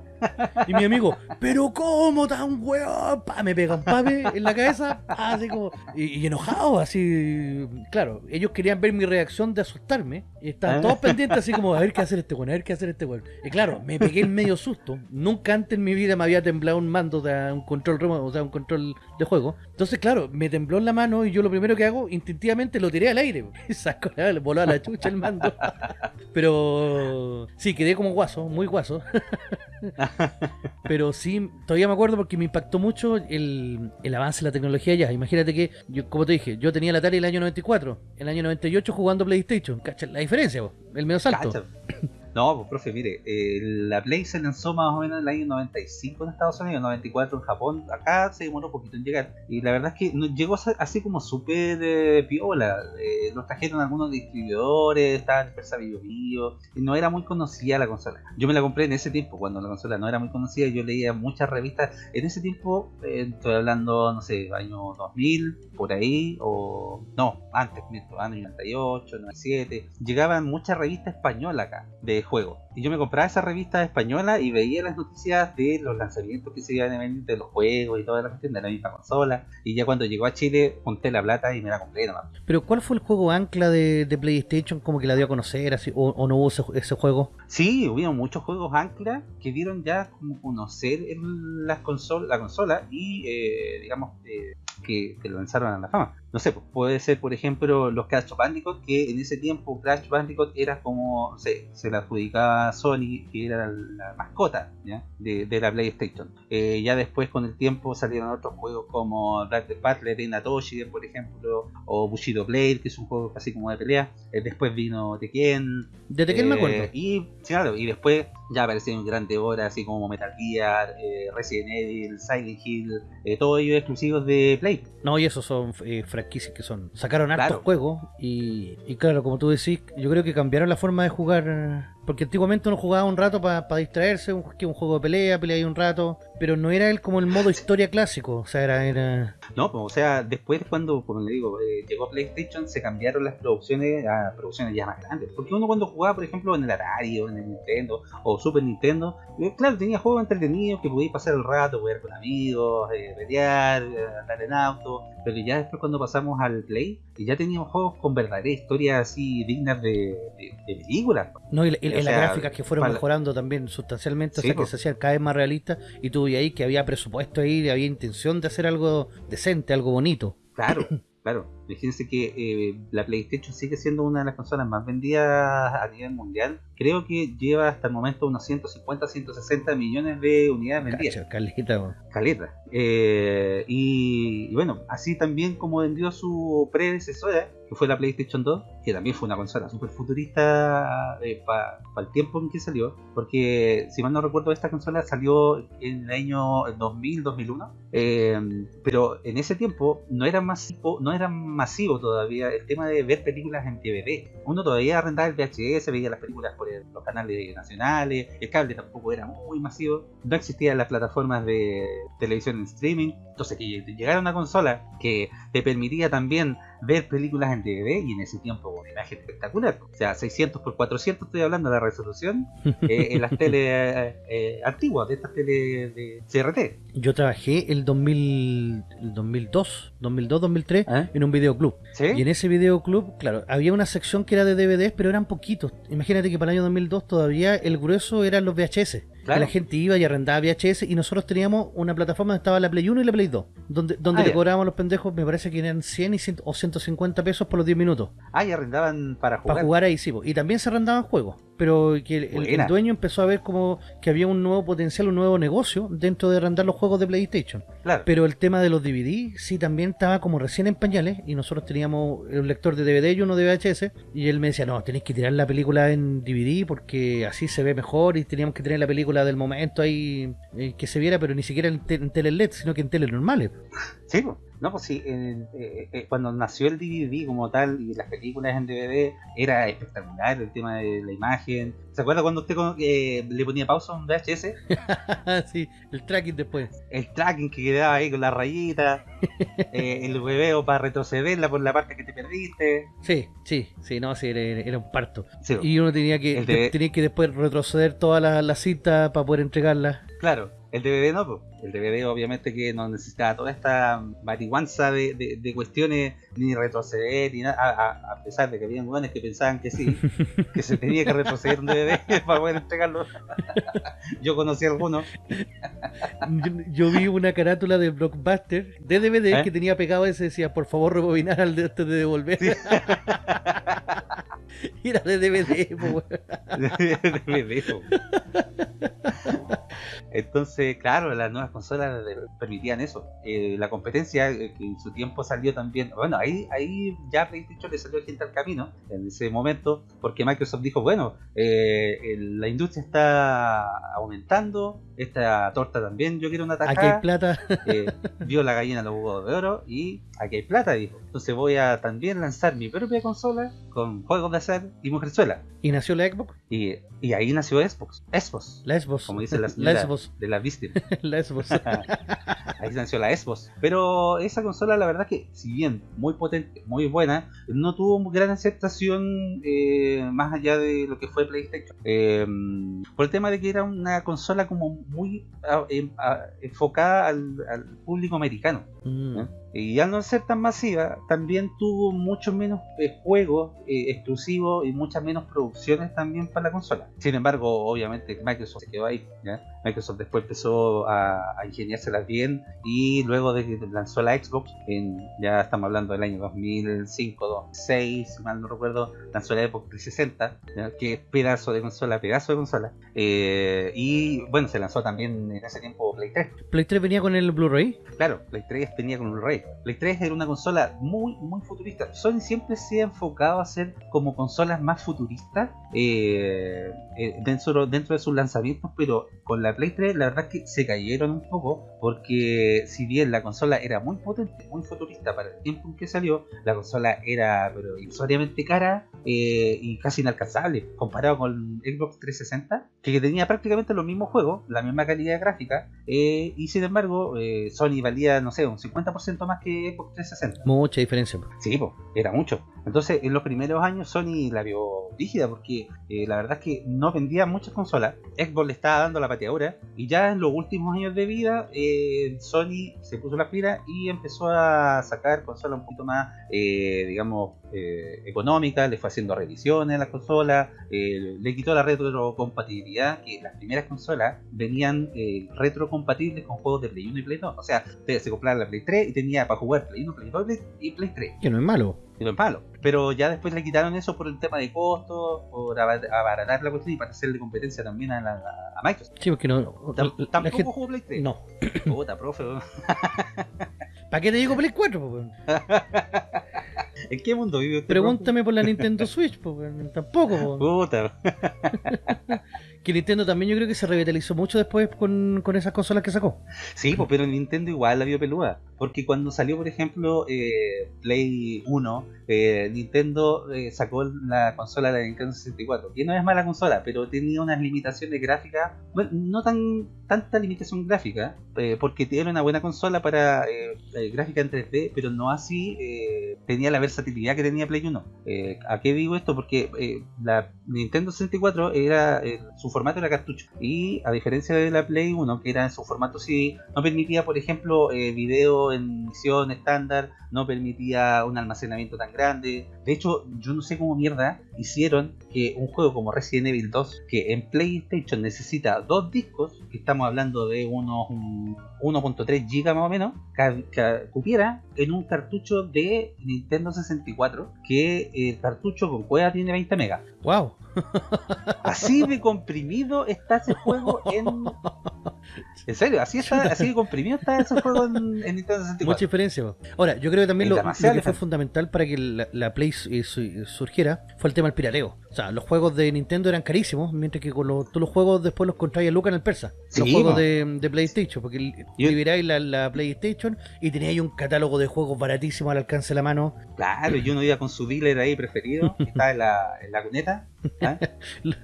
Y mi amigo, ¿pero cómo tan weón? Pa, me pega un pape en la cabeza, pa, así como, y, y enojado, así. Claro, ellos querían ver mi reacción de asustarme y estaban todos pendientes, así como, a ver qué hacer este weón, a ver qué hacer este weón. Y claro, me pegué en medio susto. Nunca antes en mi vida me había temblado un mando de un control remoto, o sea, un control de juego. Entonces, claro, me tembló en la mano y yo lo primero que hago, instintivamente lo tiré al aire. Y sacó, le voló a la chucha el mando. Pero sí, quedé como guaso, muy guaso. Pero sí, todavía me acuerdo porque me impactó mucho el, el avance de la tecnología ya. Imagínate que, yo, como te dije, yo tenía la Atari el año 94, el año 98 jugando PlayStation. ¿Cacha? La diferencia, po, el medio salto. No, pues profe, mire, eh, la Play se lanzó más o menos en el año 95 en Estados Unidos, 94 en Japón, acá se demoró un poquito en llegar. Y la verdad es que llegó así como súper eh, piola. Eh, nos trajeron algunos distribuidores, estaba en Persa Bio Bio, y no era muy conocida la consola. Yo me la compré en ese tiempo, cuando la consola no era muy conocida, yo leía muchas revistas. En ese tiempo, eh, estoy hablando, no sé, año 2000, por ahí, o no, antes, miento, año 98, 97, llegaban muchas revistas españolas acá, de juegos. Y yo me compraba esas revistas españolas y veía las noticias de los lanzamientos que se iban a venir de los juegos y toda la cuestión de la misma consola. Y ya cuando llegó a Chile, junté la plata y me la compré nomás. Pero ¿cuál fue el juego ancla de, de PlayStation como que la dio a conocer así, o, o no hubo ese, ese juego? Sí, hubieron muchos juegos ancla que dieron ya como conocer el- las consol- la consola y, eh, digamos, eh, que, lo lanzaron a la fama. No sé, pues, puede ser, por ejemplo, los Crash Bandicoot, que en ese tiempo Crash Bandicoot era como, sé, se la adjudicaba Sony, que era la, la mascota ¿ya? De, de la PlayStation. Eh, ya después, con el tiempo, salieron otros juegos como Black the Butler en Atoshi, por ejemplo, o Bushido Blade, que es un juego casi como de pelea. Eh, después vino Tekken, De Tekken me eh, acuerdo. Y claro, y después ya aparecieron grandes obras así como Metal Gear, eh, Resident Evil, Silent Hill, eh, todos ellos exclusivos de Play. No, y esos son eh, franquicias que son. Sacaron hartos Claro. juegos y, y claro, como tú decís, yo creo que cambiaron la forma de jugar. Porque antiguamente uno jugaba un rato para distraerse, un, un juego de pelea, pelea ahí un rato, pero no era el como el modo historia clásico, o sea, era... era... No, pues, o sea, después cuando, como le digo, eh, llegó PlayStation, se cambiaron las producciones a producciones ya más grandes. Porque uno cuando jugaba, por ejemplo, en el Atari o en el Nintendo o Super Nintendo, eh, claro, tenía juegos entretenidos que podías pasar el rato, jugar con amigos, eh, pelear, eh, andar en auto. Pero ya después cuando pasamos al Play, y ya teníamos juegos con verdaderas historias así dignas de, de, de películas. No, y, y O las gráficas que fueron para- mejorando también sustancialmente, o Sí, sea, que se hacían cada vez más realistas y tú veías ahí que había presupuesto ahí, había intención de hacer algo decente, algo bonito. Claro, claro. Imagínense que eh, la PlayStation sigue siendo una de las consolas más vendidas a nivel mundial. Creo que lleva hasta el momento unos 150, 160 millones de unidades vendidas. Cacha, caleta. Caleta. Eh, y, y bueno, así también como vendió su predecesora, que fue la PlayStation 2, que también fue una consola súper futurista para el tiempo en que salió, porque si mal no recuerdo, esta consola salió en el año 2000-2001, eh, pero en ese tiempo no era masivo, no era masivo todavía el tema de ver películas en DVD. Uno todavía arrendaba el VHS, veía las películas por los canales nacionales, el cable tampoco era muy masivo, no existían las plataformas de televisión en streaming, entonces que llegara una consola que te permitía también ver películas en DVD y en ese tiempo una imagen espectacular. O sea, 600 por 400 estoy hablando de la resolución eh, en las tele eh, eh, antiguas, de estas tele de CRT. Yo trabajé el, 2000, el 2002, 2002, 2003 ¿Eh? en un videoclub. ¿Sí? Y en ese videoclub, claro, había una sección que era de DVDs, pero eran poquitos. Imagínate que para el año 2002 todavía el grueso eran los VHS. Claro. La gente iba y arrendaba VHS y nosotros teníamos una plataforma donde estaba la Play 1 y la Play 2. Donde, donde Ah, le cobrábamos a los pendejos, me parece que eran 100 y 100 o 150 pesos por los 10 minutos. Ah, y arrendaban para jugar. Para jugar ahí, sí. Y también se arrendaban juegos. Pero que el, el- el Buena. dueño empezó a ver como que había un nuevo potencial, un nuevo negocio dentro de arrendar los juegos de PlayStation. Claro. Pero el tema de los DVD sí también estaba como recién en pañales y nosotros teníamos un lector de DVD y uno de VHS y él me decía, no, tenéis que tirar la película en DVD porque así se ve mejor y teníamos que tener la película del momento ahí eh, que se viera, pero ni siquiera en, te- en LED, sino que en tele normales. Sí. No, pues sí, eh, eh, eh, cuando nació el DVD como tal y las películas en DVD era espectacular el tema de la imagen. ¿Se acuerda cuando usted eh, le ponía pausa a un VHS? sí, el tracking después. El tracking que quedaba ahí con la rayita, eh, el hueveo para retrocederla por la parte que te perdiste. Sí, sí, sí, no, sí, era, era un parto. Sí, Y uno tenía que, tenía que después retroceder toda la, la cinta para poder entregarla. claro. El DVD no, pues. El DVD obviamente que no necesitaba toda esta marihuanza de, de- de cuestiones, ni retroceder, ni nada, a, pesar de que habían hueones que pensaban que sí, que se tenía que retroceder un DVD para poder entregarlo. Yo conocí algunos. Yo, yo vi una carátula de Blockbuster de DVD ¿Eh? que tenía pegado ese decía, por favor rebobinar al de antes de devolver. Y era de DVD, po. DVD, po. Entonces, claro, las nuevas consolas permitían eso. Eh, la competencia eh, que en su tiempo salió también. Bueno, ahí, ahí ya PlayStation le salió gente al camino en ese momento, porque Microsoft dijo: Bueno, eh, la industria está aumentando, esta torta también, yo quiero una Aquí hay tajada. plata. Eh, vio la gallina los huevos de oro y aquí hay plata, dijo. Entonces voy a también lanzar mi propia consola con juegos de hacer y mujerzuela. Y nació la Xbox. Y, y ahí nació Xbox. Xbox, La Xbox. como dice la la señora De la víctima. La Xbox. ahí nació la Xbox. Pero esa consola, la verdad que, si bien muy potente, muy buena, no tuvo gran aceptación eh, más allá de lo que fue PlayStation. Eh, por el tema de que era una consola como muy ah, em- ah, enfocada al, al público americano. Mm. ¿eh? Y al no ser tan masiva, también tuvo mucho menos eh, juegos eh, exclusivos y muchas menos producciones también para la consola. Sin embargo, obviamente Microsoft se quedó ahí. ¿ya? Microsoft después empezó a, a ingeniárselas bien y luego de que lanzó la Xbox, en, ya estamos hablando del año 2005, 2006, si mal no recuerdo, lanzó la Xbox 360, ¿ya? que es pedazo de consola, pedazo de consola. Eh, y bueno, se lanzó también en ese tiempo Play 3. Play 3 venía con el Blu-ray. Claro, Play 3 tenía con un rey. Play 3 era una consola muy, muy futurista. Sony siempre se ha enfocado a ser como consolas más futuristas eh, eh, dentro, de sus lanzamientos, pero con la Play 3 la verdad es que se cayeron un poco porque si bien la consola era muy potente, muy futurista para el tiempo en que salió, la consola era pero cara eh, y casi inalcanzable comparado con Xbox 360 que tenía prácticamente los mismos juegos, la misma calidad gráfica y sin embargo Sony valía no sé un 50% más que Xbox 360 Mucha diferencia. Sí, po, era mucho. Entonces, en los primeros años Sony la vio rígida porque eh, la verdad es que no vendía muchas consolas. Xbox le estaba dando la pateadura y ya en los últimos años de vida eh, Sony se puso la pila y empezó a sacar consolas un poquito más, eh, digamos, eh, económicas. Le fue haciendo revisiones a las consolas, le quitó la retrocompatibilidad, que las primeras consolas venían retrocompatibles con juegos de Play 1 y Play 2. O sea, se compraba la Play 3 y tenía para jugar Play 1, Play 2 Play- y Play 3 Que no es malo. Y malo. Pero ya después le quitaron eso por el tema de costos, por aba- abaratar la cuestión y para hacerle competencia también a, la, a Microsoft. Sí, porque no. La Tampoco jugó Play 3. No. Puta, profe. ¿Para qué te digo Play 4? po, weón? ¿En qué mundo vive usted? Pregúntame por la Nintendo Switch, po, tampoco. po. profe? Puta. Que Nintendo también yo creo que se revitalizó mucho después con, con esas consolas que sacó. Sí, pues, pero Nintendo igual la vio peluda. Porque cuando salió, por ejemplo, eh, Play 1, eh, Nintendo eh, sacó la consola de Nintendo 64. Que no es mala consola, pero tenía unas limitaciones gráficas. Bueno, no tan tanta limitación gráfica, porque era una buena consola para gráfica en 3D, pero no así tenía la versatilidad que tenía Play 1. Eh, ¿A qué digo esto? Porque la Nintendo 64 era su formato era cartucho y a diferencia de la Play 1 que era en su formato CD, no permitía por ejemplo eh, video en emisión estándar, no permitía un almacenamiento tan grande. De hecho, yo no sé cómo mierda hicieron que un juego como Resident Evil 2, que en PlayStation necesita dos discos, que estamos hablando de unos 1.3 GB más o menos, que cupiera en un cartucho de Nintendo 64, que el cartucho con cueva tiene 20 megas. ¡Wow! Así de comprimido está ese juego en. En serio, así está, así de comprimido está ese juego en, en Nintendo 64. Mucha diferencia. Ahora, yo creo que también lo, lo que fue fundamental para que la, la Play eh, su- surgiera fue el tema del pirateo. O sea, los juegos de Nintendo eran carísimos, mientras que con los, todos los juegos después los contraía Luca en el persa. los juegos de, de PlayStation, porque li- Yo- liberáis la, la PlayStation y teníais un catálogo de juegos baratísimos al alcance de la mano. Claro, y uno iba con su dealer ahí preferido, que estaba en la, en la cuneta, ¿ah?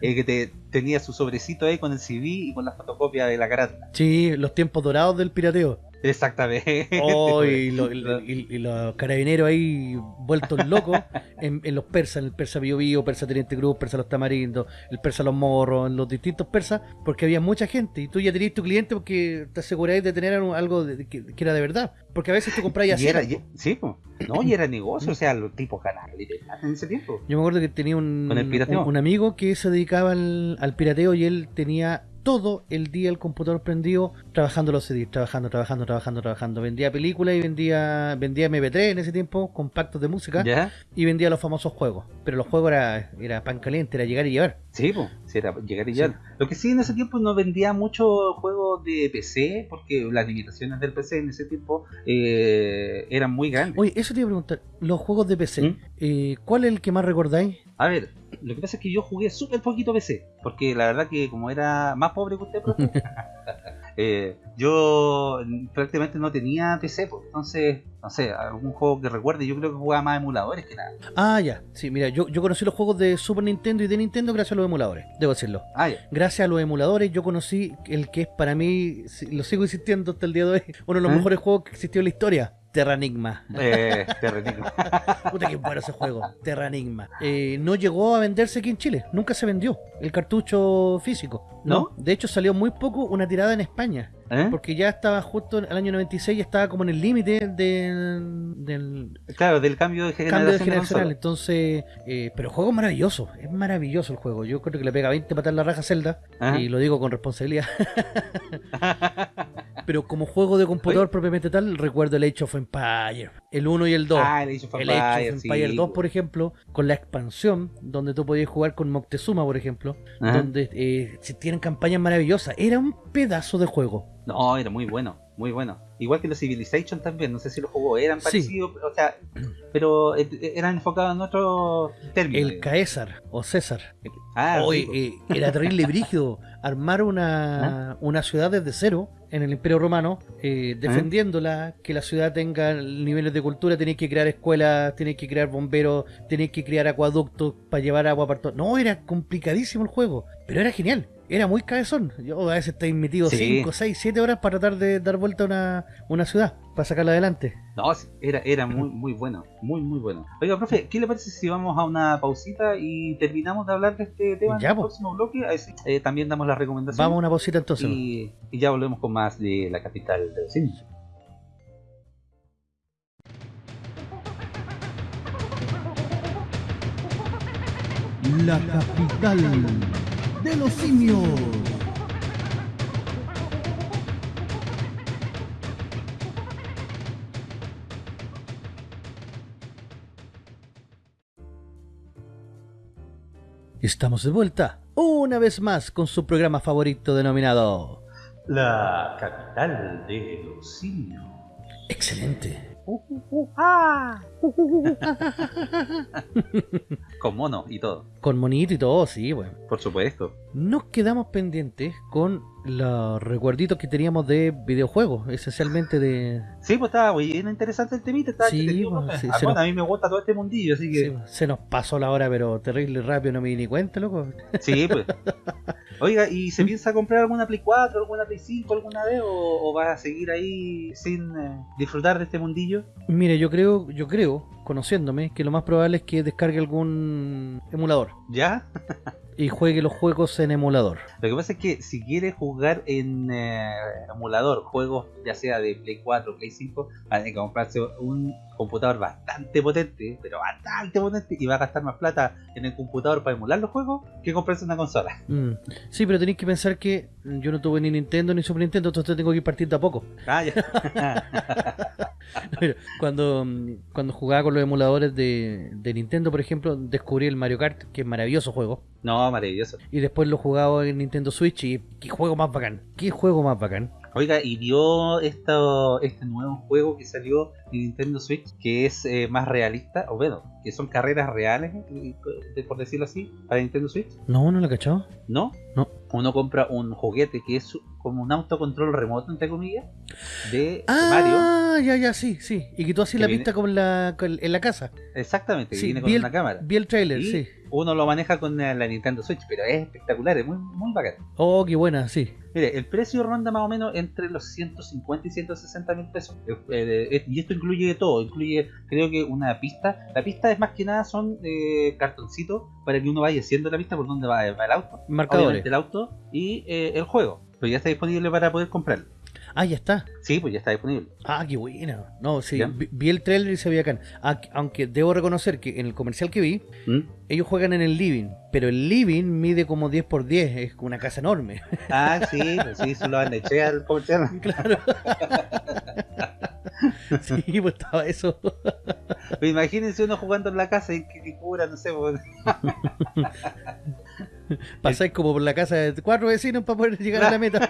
Eh, que te, tenía su sobrecito ahí con el CD y con la fotocopia de la carátula. Sí, los tiempos dorados del pirateo. Exactamente. Oh, y, lo- y- y los carabineros ahí vueltos locos en, en los persas, en el persa Bio Bio, persa Teniente Cruz, persa Los Tamarindos, el persa Los Morros, en los distintos persas, porque había mucha gente y tú ya tenías tu cliente porque te aseguráis de tener algo- algo de- que, que era de verdad. Porque a veces tú compráis así. Y era, y- sí, po. no, y era negocio, o sea, los tipos ganaban literal en ese tiempo. Yo me acuerdo que tenía un, un, un amigo que se dedicaba al, al pirateo y él tenía todo el día el computador prendido trabajando los CDs, trabajando, trabajando, trabajando, trabajando. Vendía películas y vendía vendía MP3 en ese tiempo, compactos de música ¿Ya? y vendía los famosos juegos. Pero los juegos era, era pan caliente, era llegar y llevar. Sí, pues, sí, era llegar y ya. Lo que sí en ese tiempo no vendía muchos juegos de PC, porque las limitaciones del PC en ese tiempo eh, eran muy grandes. Oye, eso te iba a preguntar, los juegos de PC, ¿Mm? eh, ¿cuál es el que más recordáis? A ver, lo que pasa es que yo jugué súper poquito PC, porque la verdad que como era más pobre que usted, profe, eh, yo prácticamente no tenía PC, pues, entonces, no sé, algún juego que recuerde, yo creo que jugaba más emuladores que nada. Ah, ya, sí, mira, yo, yo conocí los juegos de Super Nintendo y de Nintendo gracias a los emuladores, debo decirlo. Ah, ya. Gracias a los emuladores yo conocí el que es para mí, lo sigo insistiendo hasta el día de hoy, uno de los ¿Eh? mejores juegos que existió en la historia. Terranigma. Eh, Terranigma. Puta que bueno ese juego. Terranigma. Eh, no llegó a venderse aquí en Chile. Nunca se vendió el cartucho físico. No. De hecho salió muy poco una tirada en España. ¿Eh? Porque ya estaba justo en el año 96, ya estaba como en el límite de- del Claro, del cambio de generación. cambio de generacional. Entonces, eh, pero el juego es maravilloso. Es maravilloso el juego. Yo creo que le pega 20 patas la raja a Zelda. Ajá. Y lo digo con responsabilidad. pero como juego de computador propiamente tal, recuerdo el Age of Empire. El 1 y el 2. Ah, el Age of El Age of Empires, sí, Empire 2, pues. por ejemplo, con la expansión, donde tú podías jugar con Moctezuma, por ejemplo, Ajá. donde eh, se tienen campañas maravillosas. Era un pedazo de juego. No, era muy bueno, muy bueno. Igual que los Civilization también, no sé si los juegos eran Sí. parecidos, o sea, pero eh, eran enfocados en otro término. El. Caesar o César. Ah, Hoy sí, pues. eh, era terrible brígido armar una, una ciudad desde cero en el Imperio Romano, eh, defendiéndola, que la ciudad tenga niveles de cultura, tenéis que crear escuelas, tenéis que crear bomberos, tenéis que crear acueductos para llevar agua para todo. No, era complicadísimo el juego, pero era genial. Era muy cabezón. Yo a veces estoy metido Sí. 5, 6, 7 horas para tratar de dar vuelta a una, una ciudad, para sacarla adelante. No, era, era muy, muy bueno, muy, muy bueno. Oiga, profe, ¿qué le parece si vamos a una pausita y terminamos de hablar de este tema Ya, en el po. próximo bloque? Así, eh, también damos las recomendaciones. Vamos a una pausita entonces. y, y ya volvemos con más de la capital de los. La capital de los simios. Estamos de vuelta, una vez más, con su programa favorito denominado... La capital de los simios. Excelente. Con mono y todo, Con monito y todo, sí, bueno. por supuesto. Nos quedamos pendientes con los recuerditos que teníamos de videojuegos, esencialmente de... Sí, pues estaba muy bien interesante el temita. Estaba Sí, pues, Ah, bueno, nos- a mí me gusta todo este mundillo, así que. Sí, se nos pasó la hora, pero terrible rápido, no me di ni cuenta, loco. Sí, pues. Oiga, ¿y se piensa comprar alguna Play 4, alguna Play 5, alguna vez? ¿O, o va a seguir ahí sin eh, disfrutar de este mundillo? Mire, yo creo, yo creo, conociéndome, que lo más probable es que descargue algún emulador ¿Ya? Y juegue los juegos en emulador. Lo que pasa es que si quieres jugar en eh, emulador juegos ya sea de Play 4 o Play 5, hay que comprarse un computador bastante potente, pero bastante potente, y va a gastar más plata en el computador para emular los juegos que comprarse una consola. Mm. Sí, pero tenéis que pensar que yo no tuve ni Nintendo ni Super Nintendo, entonces tengo que ir partiendo a poco. Ah, ya. Cuando, mm, cuando jugaba con los emuladores de, de Nintendo, por ejemplo, descubrí el Mario Kart, que es maravilloso juego. no, maravilloso. Y después lo jugaba en Nintendo Switch y qué juego más bacán. Qué juego más bacán. Oiga, y vio esto, este nuevo juego que salió en Nintendo Switch, que es eh, más realista, o bueno, que son carreras reales, por decirlo así, para Nintendo Switch, No, no lo cachado. ¿no? No. Uno compra un juguete que es como un autocontrol remoto, entre comillas, de Mario. Ah, ya, ya, sí, sí. Y que tú Que la viene- pista con la, con- en la casa. Exactamente, que Sí, viene vi con el- una cámara. Vi el trailer, Y sí. Uno lo maneja con la Nintendo Switch, pero es espectacular, es muy, muy bacán. Oh, qué buena, sí. Mire, el precio ronda más o menos entre los 150 y 160 mil pesos. Eh, eh, y esto incluye todo, incluye creo que una pista. La pista es más que nada son eh, cartoncitos para que uno vaya haciendo la pista por donde va, va el auto. Marcadores. Obviamente el auto y eh, el juego. Pero ya está disponible para poder comprarlo. Ah, ya está. Sí, pues ya está disponible. Ah, qué buena. No, sí, vi, vi el trailer y se veía bacán. Ah, Aunque debo reconocer que en el comercial que vi, ¿Mm? ellos juegan en el living, pero el living mide como 10 por 10, es una casa enorme. Ah, sí, pues sí, solo van a echar al comercial. claro. sí, pues estaba eso. Pero imagínense uno jugando en la casa y que, cura, no sé, pues, Pasáis como por la casa de cuatro vecinos para poder llegar a la meta.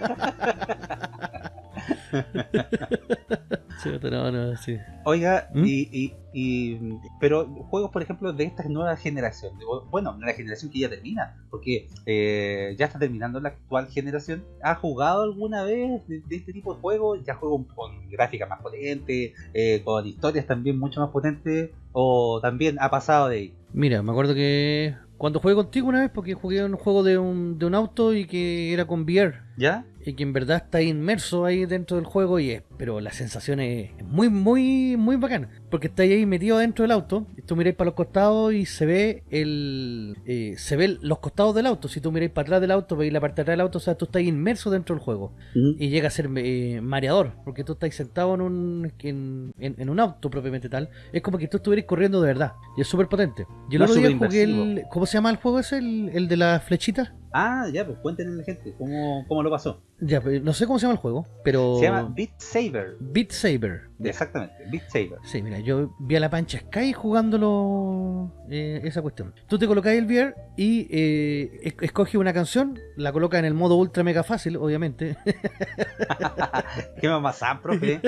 No, no, sí. Oiga, ¿Mm? y, y, y- pero juegos, por ejemplo, de esta nueva generación, bueno, la generación que ya termina, porque eh, ya está terminando la actual generación. ¿Ha jugado alguna vez de, de este tipo de juegos? ¿Ya juego con gráficas más potentes, eh, con historias también mucho más potentes? ¿O también ha pasado de ahí? Mira, me acuerdo que cuando jugué contigo una vez, porque jugué un juego de un, de un auto y que era con VR, ¿Ya? y que en verdad está inmerso ahí dentro del juego, y es, pero la sensación es muy, muy, muy bacana, porque está ahí metido dentro del auto, y tú miráis para los costados y se ve el eh, se ve los costados del auto, si tú miráis para atrás del auto, veis la parte de atrás del auto, o sea, tú estás inmerso dentro del juego. y llega a ser eh, mareador, porque tú estás sentado en un, en, en- en un auto propiamente tal. Es como que tú estuvieras corriendo de verdad. Y es súper potente. Y el Más otro día jugué el. ¿Cómo se llama el juego ese? ¿El, el de las flechitas? Ah, ya, pues cuéntenle a la gente cómo, cómo lo pasó. Ya, pero no sé cómo se llama el juego, pero. Se llama Beat Saber. Beat Saber. Exactamente, Beat Saber. Sí, mira, yo vi a la pancha Sky jugándolo eh, esa cuestión. Tú te colocas el VR y eh, es- escoges una canción, la colocas en el modo ultra mega fácil, obviamente. ¿Qué Sam, profe?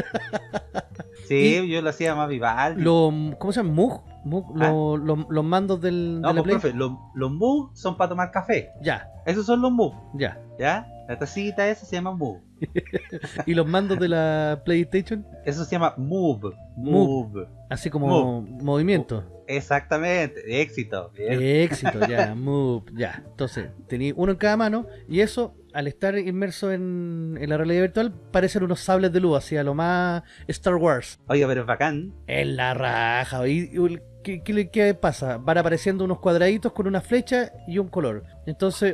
Sí, yo lo hacía más Vivaldi. Lo, ¿Cómo se llama? Mug. Mug, lo- lo- los mandos del, No, de la pues, Play. profe, los, moves son para tomar café. Ya, Esos son los moves, ya. ¿ya? La tacita esa se llama move. Y los mandos de la PlayStation, Eso se llama move. Move. Move. así como movimiento. Exactamente, éxito. Bien. Éxito, ya, move, ya. Entonces, tenía uno en cada mano y eso, al estar inmerso en, en la realidad virtual, parecen unos sables de luz, así a lo más Star Wars. Oiga, pero es bacán. En la raja. ¿Y, y ¿qué, qué, le- qué pasa? Van apareciendo unos cuadraditos con una flecha y un color. Entonces,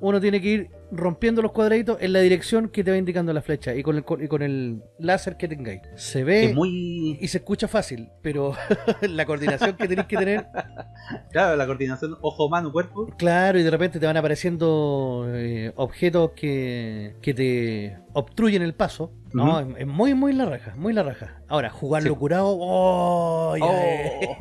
uno tiene que ir rompiendo los cuadraditos en la dirección que te va indicando la flecha y con el, co- y con el láser que tengáis. Se ve Es muy. y se escucha fácil, pero la coordinación que tenéis que tener, Claro, la coordinación ojo, mano, cuerpo. claro, y de repente te van apareciendo eh, objetos que, que te obstruyen el paso. No, es, es muy, muy la raja, muy la raja. Ahora, jugarlo Sí. curado, ¡oh! Oh.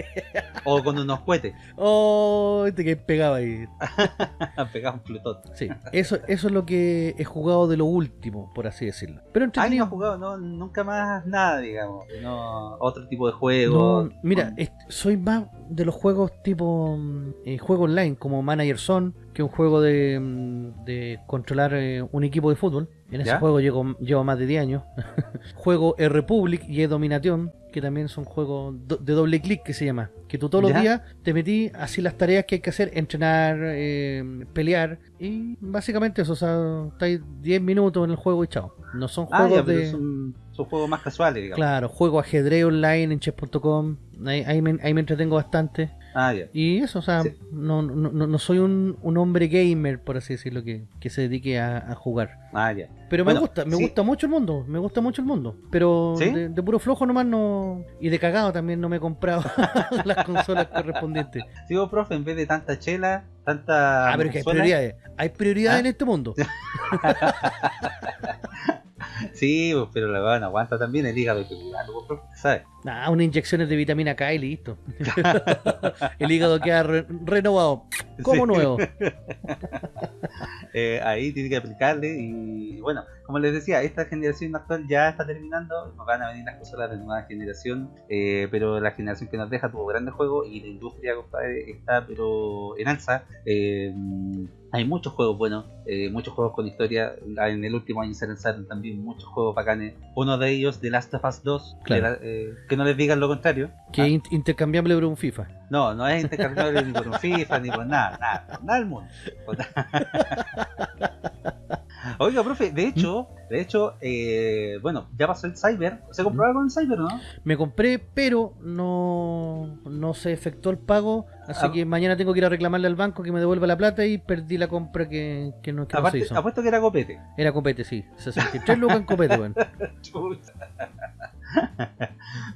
o con unos cohetes. ¡Oh! Te quedé pegado ahí. Pegado un Plutón. Sí, eso, eso es lo que he jugado de lo último, por así decirlo. Pero Ay, no entretenido. he jugado no, nunca más nada, digamos. No, otro tipo de juego. No, mira, soy más de los juegos tipo mm, eh, juego online, como Manager Zone, que un juego de, mm, de controlar eh, un equipo de fútbol. En ese ¿Ya? juego llevo, llevo más de 10 años. juego E-Republic y E-Domination, que también son juegos do- de doble clic que se llama. Que tú todos ¿Ya? los días te metí así las tareas que hay que hacer, entrenar, eh, pelear. Y básicamente eso, o sea, estáis 10 minutos en el juego y chao. No son Ah, juegos ya, de... son, son juegos más casuales, digamos. Claro, juego ajedrez online en chess.com. Ahí, ahí, me, ahí me entretengo bastante. Ah, ya. Y eso, o sea, Sí. no, no, no, soy un, un hombre gamer, por así decirlo, que, que se dedique a, a jugar. Ah, ya. Pero Bueno, me gusta, me sí. gusta mucho el mundo, me gusta mucho el mundo. Pero ¿Sí? de, de puro flojo nomás no. Y de cagado también no me he comprado las consolas correspondientes. Digo, profe, en vez de tanta chela, tanta. Ah, pero que hay prioridades. Hay prioridades ¿Ah? en este mundo. Sí, pues, pero la no aguanta también el hígado que cuidarlo, pues, ¿sabes? Ah, unas inyecciones de vitamina K y listo. el hígado queda re- renovado, como Sí. nuevo. Eh, ahí tiene que aplicarle y bueno, como les decía, esta generación actual ya está terminando, nos van a venir las consolas de nueva generación, eh, pero la generación que nos deja tuvo grandes juegos y la industria compadre, está pero en alza. Eh, hay muchos juegos buenos, eh, muchos juegos con historia. En el último año se lanzaron también muchos juegos bacanes. Uno de ellos, The Last of Us 2, Claro. de la- eh, que no les digan lo contrario. Que Ah, in- intercambiable por un FIFA. no, no es intercambiable ni por un FIFA, ni por nada, nada, nada del mundo. Oiga, profe, de hecho, de hecho, eh, bueno, ya pasó el Cyber. ¿Se compró algo en Cyber, no? Me compré, pero no, no se efectuó el pago. Así Ah. que mañana tengo que ir a reclamarle al banco que me devuelva la plata y perdí la compra que, que no, que no se Aparte, hizo. apuesto que era copete. Era copete, sí. 63 lucas en copete. Chuta.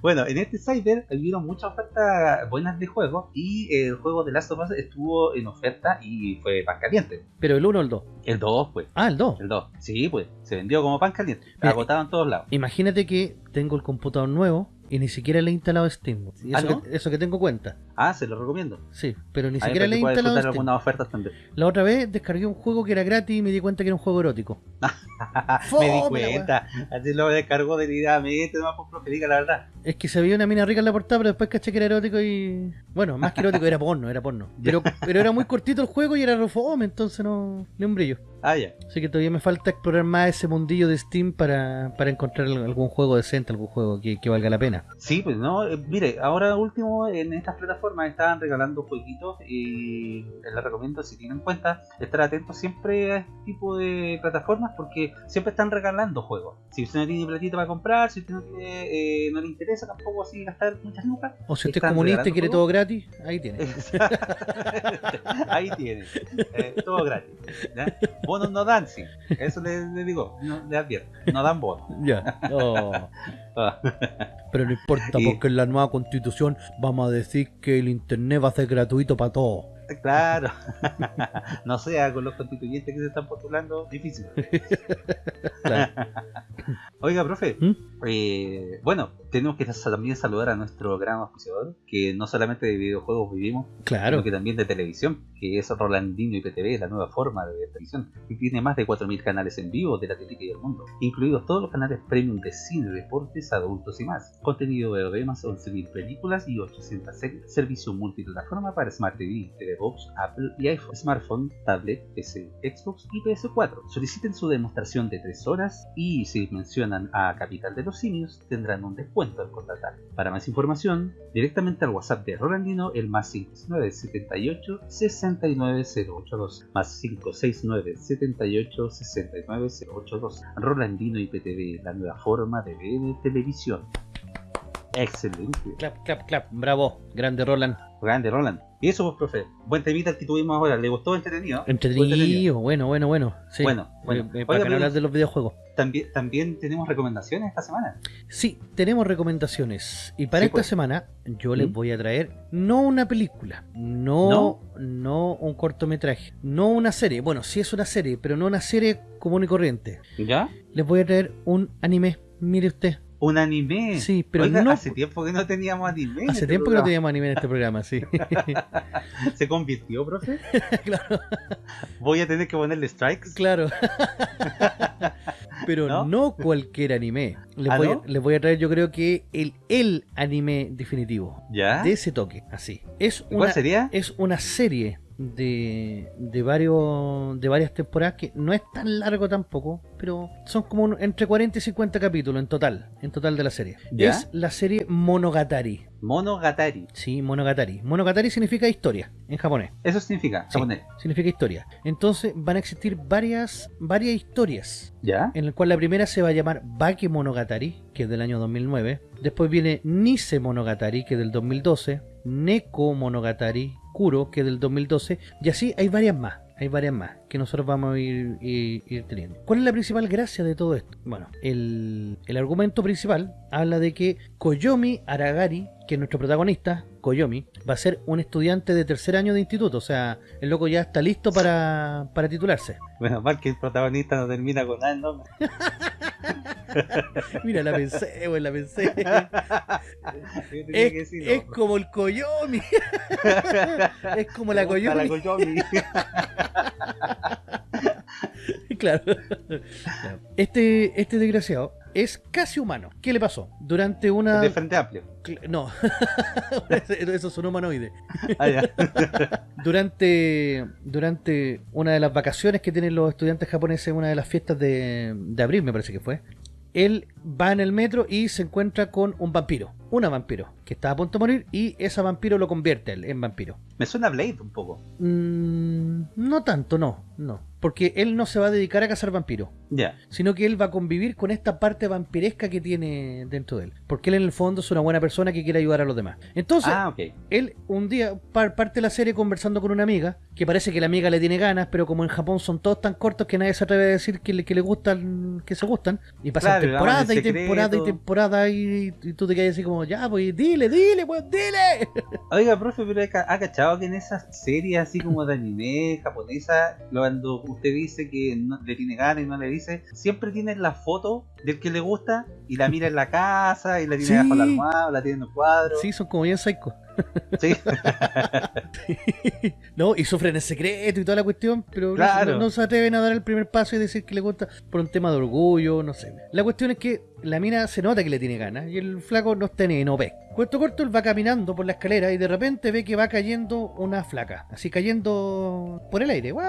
bueno, en este Cyber hubieron muchas ofertas buenas de juegos y el juego de Last of Us estuvo en oferta y fue pan caliente. Pero el 1 o el 2. El 2, pues. Ah, el 2. El 2. Sí, pues. Se vendió como pan caliente. Mira, Agotado en todos lados. Imagínate que tengo el computador nuevo y ni siquiera le he instalado Steam. Y ¿Ah, eso, no? que, eso que tengo cuenta. Ah, se lo recomiendo. Sí, pero ni Ahí siquiera le he instalado Steam. algunas ofertas también. La otra vez descargué un juego que era gratis y me di cuenta que era un juego erótico. Me di cuenta. Así lo descargó delibadamente, no por que diga la verdad. Es que se veía una mina rica en la portada, pero después caché que era erótico y. Bueno, más que erótico, era porno, era porno. Pero, pero era muy cortito el juego y era refome, entonces no. ni un brillo. Ah, ya. Así que todavía me falta explorar más ese mundillo de Steam para, para encontrar algún juego decente, algún juego que, que valga la pena. Sí, pues no, eh, mire, ahora último en estas plataformas estaban regalando jueguitos y les recomiendo si tienen cuenta estar atentos siempre a este tipo de plataformas porque siempre están regalando juegos. Si usted no tiene platita para comprar, si usted no, tiene, eh, no le interesa tampoco así gastar muchas lucas, O si usted es Están comunista y quiere juegos. todo gratis, ahí tiene. ahí tiene, eh, todo gratis. ¿ya? Bonos no dan, sí, eso le, le digo, no, le advierto, no dan bonos. Ya. Oh. Pero no importa, Y- porque en la nueva constitución vamos a decir que el internet va a ser gratuito para todos. Claro. no sea con los constituyentes que se están postulando, difícil. Claro. Oiga, profe, ¿Mm? eh, bueno, tenemos que también saludar a nuestro gran auspiciador, que no solamente de videojuegos vivimos, Claro. sino que también de televisión, que es Rolandino IPTV, la nueva forma de televisión, que tiene más de 4.000 canales en vivo de Latinoamérica y del mundo, incluidos todos los canales premium de cine, deportes, adultos y más. Contenido de más 11.000 películas y 800 series. Servicio multiplataforma para Smart TV, TV Box, Apple y iPhone, smartphone, tablet, PC, Xbox y PS4. Soliciten su demostración de 3 horas y si mencionan a Capital de los Simios tendrán un descuento al contratar. Para más información, directamente al WhatsApp de Rolandino, el más 5978 69082 más 569 78 69082 Rolandino IPTV, la nueva forma de ver televisión. Excelente. Clap, clap, clap. Bravo. Grande Roland. Grande, Roland. Y eso, pues, profe. Buen temita el que tuvimos ahora. ¿Le gustó entretenido? Fue Entretenido. Bueno, bueno, bueno. Sí. Bueno, bueno. Eh, eh, Oiga, para hablar de los videojuegos. También, también tenemos recomendaciones esta semana. Sí, tenemos recomendaciones. Y para Sí, esta pues. semana yo les ¿Mm? voy a traer no una película, no, no, un cortometraje, no una serie. Bueno, sí es una serie, pero no una serie común y corriente. ¿Ya? Les voy a traer un anime. Mire usted. Un anime. Sí, pero Oiga, no- hace tiempo que no teníamos anime. Hace este tiempo que no teníamos anime en este programa, sí. ¿Se convirtió, profe? claro, Voy a tener que ponerle strikes. claro. pero ¿No? ¿No? cualquier anime. Les, ¿Ah, voy, no? a, les voy a traer yo creo que el, el anime definitivo. ¿Ya? De ese toque, así. Es ¿Y ¿Cuál una, sería? es una serie de, de varios de varias temporadas que no es tan largo tampoco, pero son como un- entre 40 y 50 capítulos en total, en total de la serie. ¿Ya? Es la serie Monogatari. Monogatari. Sí, Monogatari. Monogatari significa historia en japonés. Eso significa, Sí, japonés. significa historia. Entonces van a existir varias varias historias ¿Ya? en la cual la primera se va a llamar Bake Monogatari, que es del año 2009. Después viene Nise Monogatari, que es del 2012. Neko Monogatari Que del 2012. Y así hay varias más. Hay varias más que nosotros vamos a ir- ir teniendo. ¿Cuál es la principal gracia de todo esto? Bueno, el, el argumento principal habla de que Koyomi Aragari, que es nuestro protagonista, Koyomi, va a ser un estudiante de tercer año de instituto. O sea, el loco ya está listo para, para titularse. Bueno, mal que el protagonista no termina con nada el nombre. Mira, la pensé, güey, la pensé. Es, que decirlo. es como el Koyomi. es como la Me Koyomi. La Koyomi. claro. Este, este desgraciado es casi humano. ¿Qué le pasó? Durante una... de frente amplio. No, Eso- esos son humanoides. Ah, ya. Durante, durante una de las vacaciones que tienen los estudiantes japoneses, una de las fiestas de, de abril, me parece que fue, él va en el metro y se encuentra con un vampiro, una vampiro, que está a punto de morir y esa vampiro lo convierte en vampiro. Me suena a Blade un poco. Mm, no tanto, no, no. Porque él no se va a dedicar a cazar vampiros, Ya. sino que él va a convivir con esta parte vampiresca que tiene dentro de él. Porque él en el fondo es una buena persona que quiere ayudar a los demás. Entonces, Ah, él un día par- parte la serie conversando con una amiga, que parece que la amiga le tiene ganas, pero como en Japón son todos tan cortos que nadie se atreve a decir que le, que le gustan, que se gustan, y pasan Claro, temporada y temporada y temporada y, y tú te quedas así como, ya, pues dile, dile, pues dile. Oiga, profe, pero ha ca- ha cachado que en esas series así como de anime japonesa, cuando usted dice que no, le tiene ganas y no le dice, siempre tienen la foto del que le gusta y la mira en la casa y la tiene Sí. bajo la almohada, o la tiene en el cuadro. Sí, son como bien psycho. Sí. no, y sufren en secreto y toda la cuestión, pero no- Claro. no, no se atreven a dar el primer paso y decir que le gusta por un tema de orgullo, no sé. La cuestión es que la mina se nota que le tiene ganas y el flaco no está ni no ve. Cuento corto, él va caminando por la escalera y de repente ve que va cayendo una flaca, así cayendo por el aire. ¡Guau!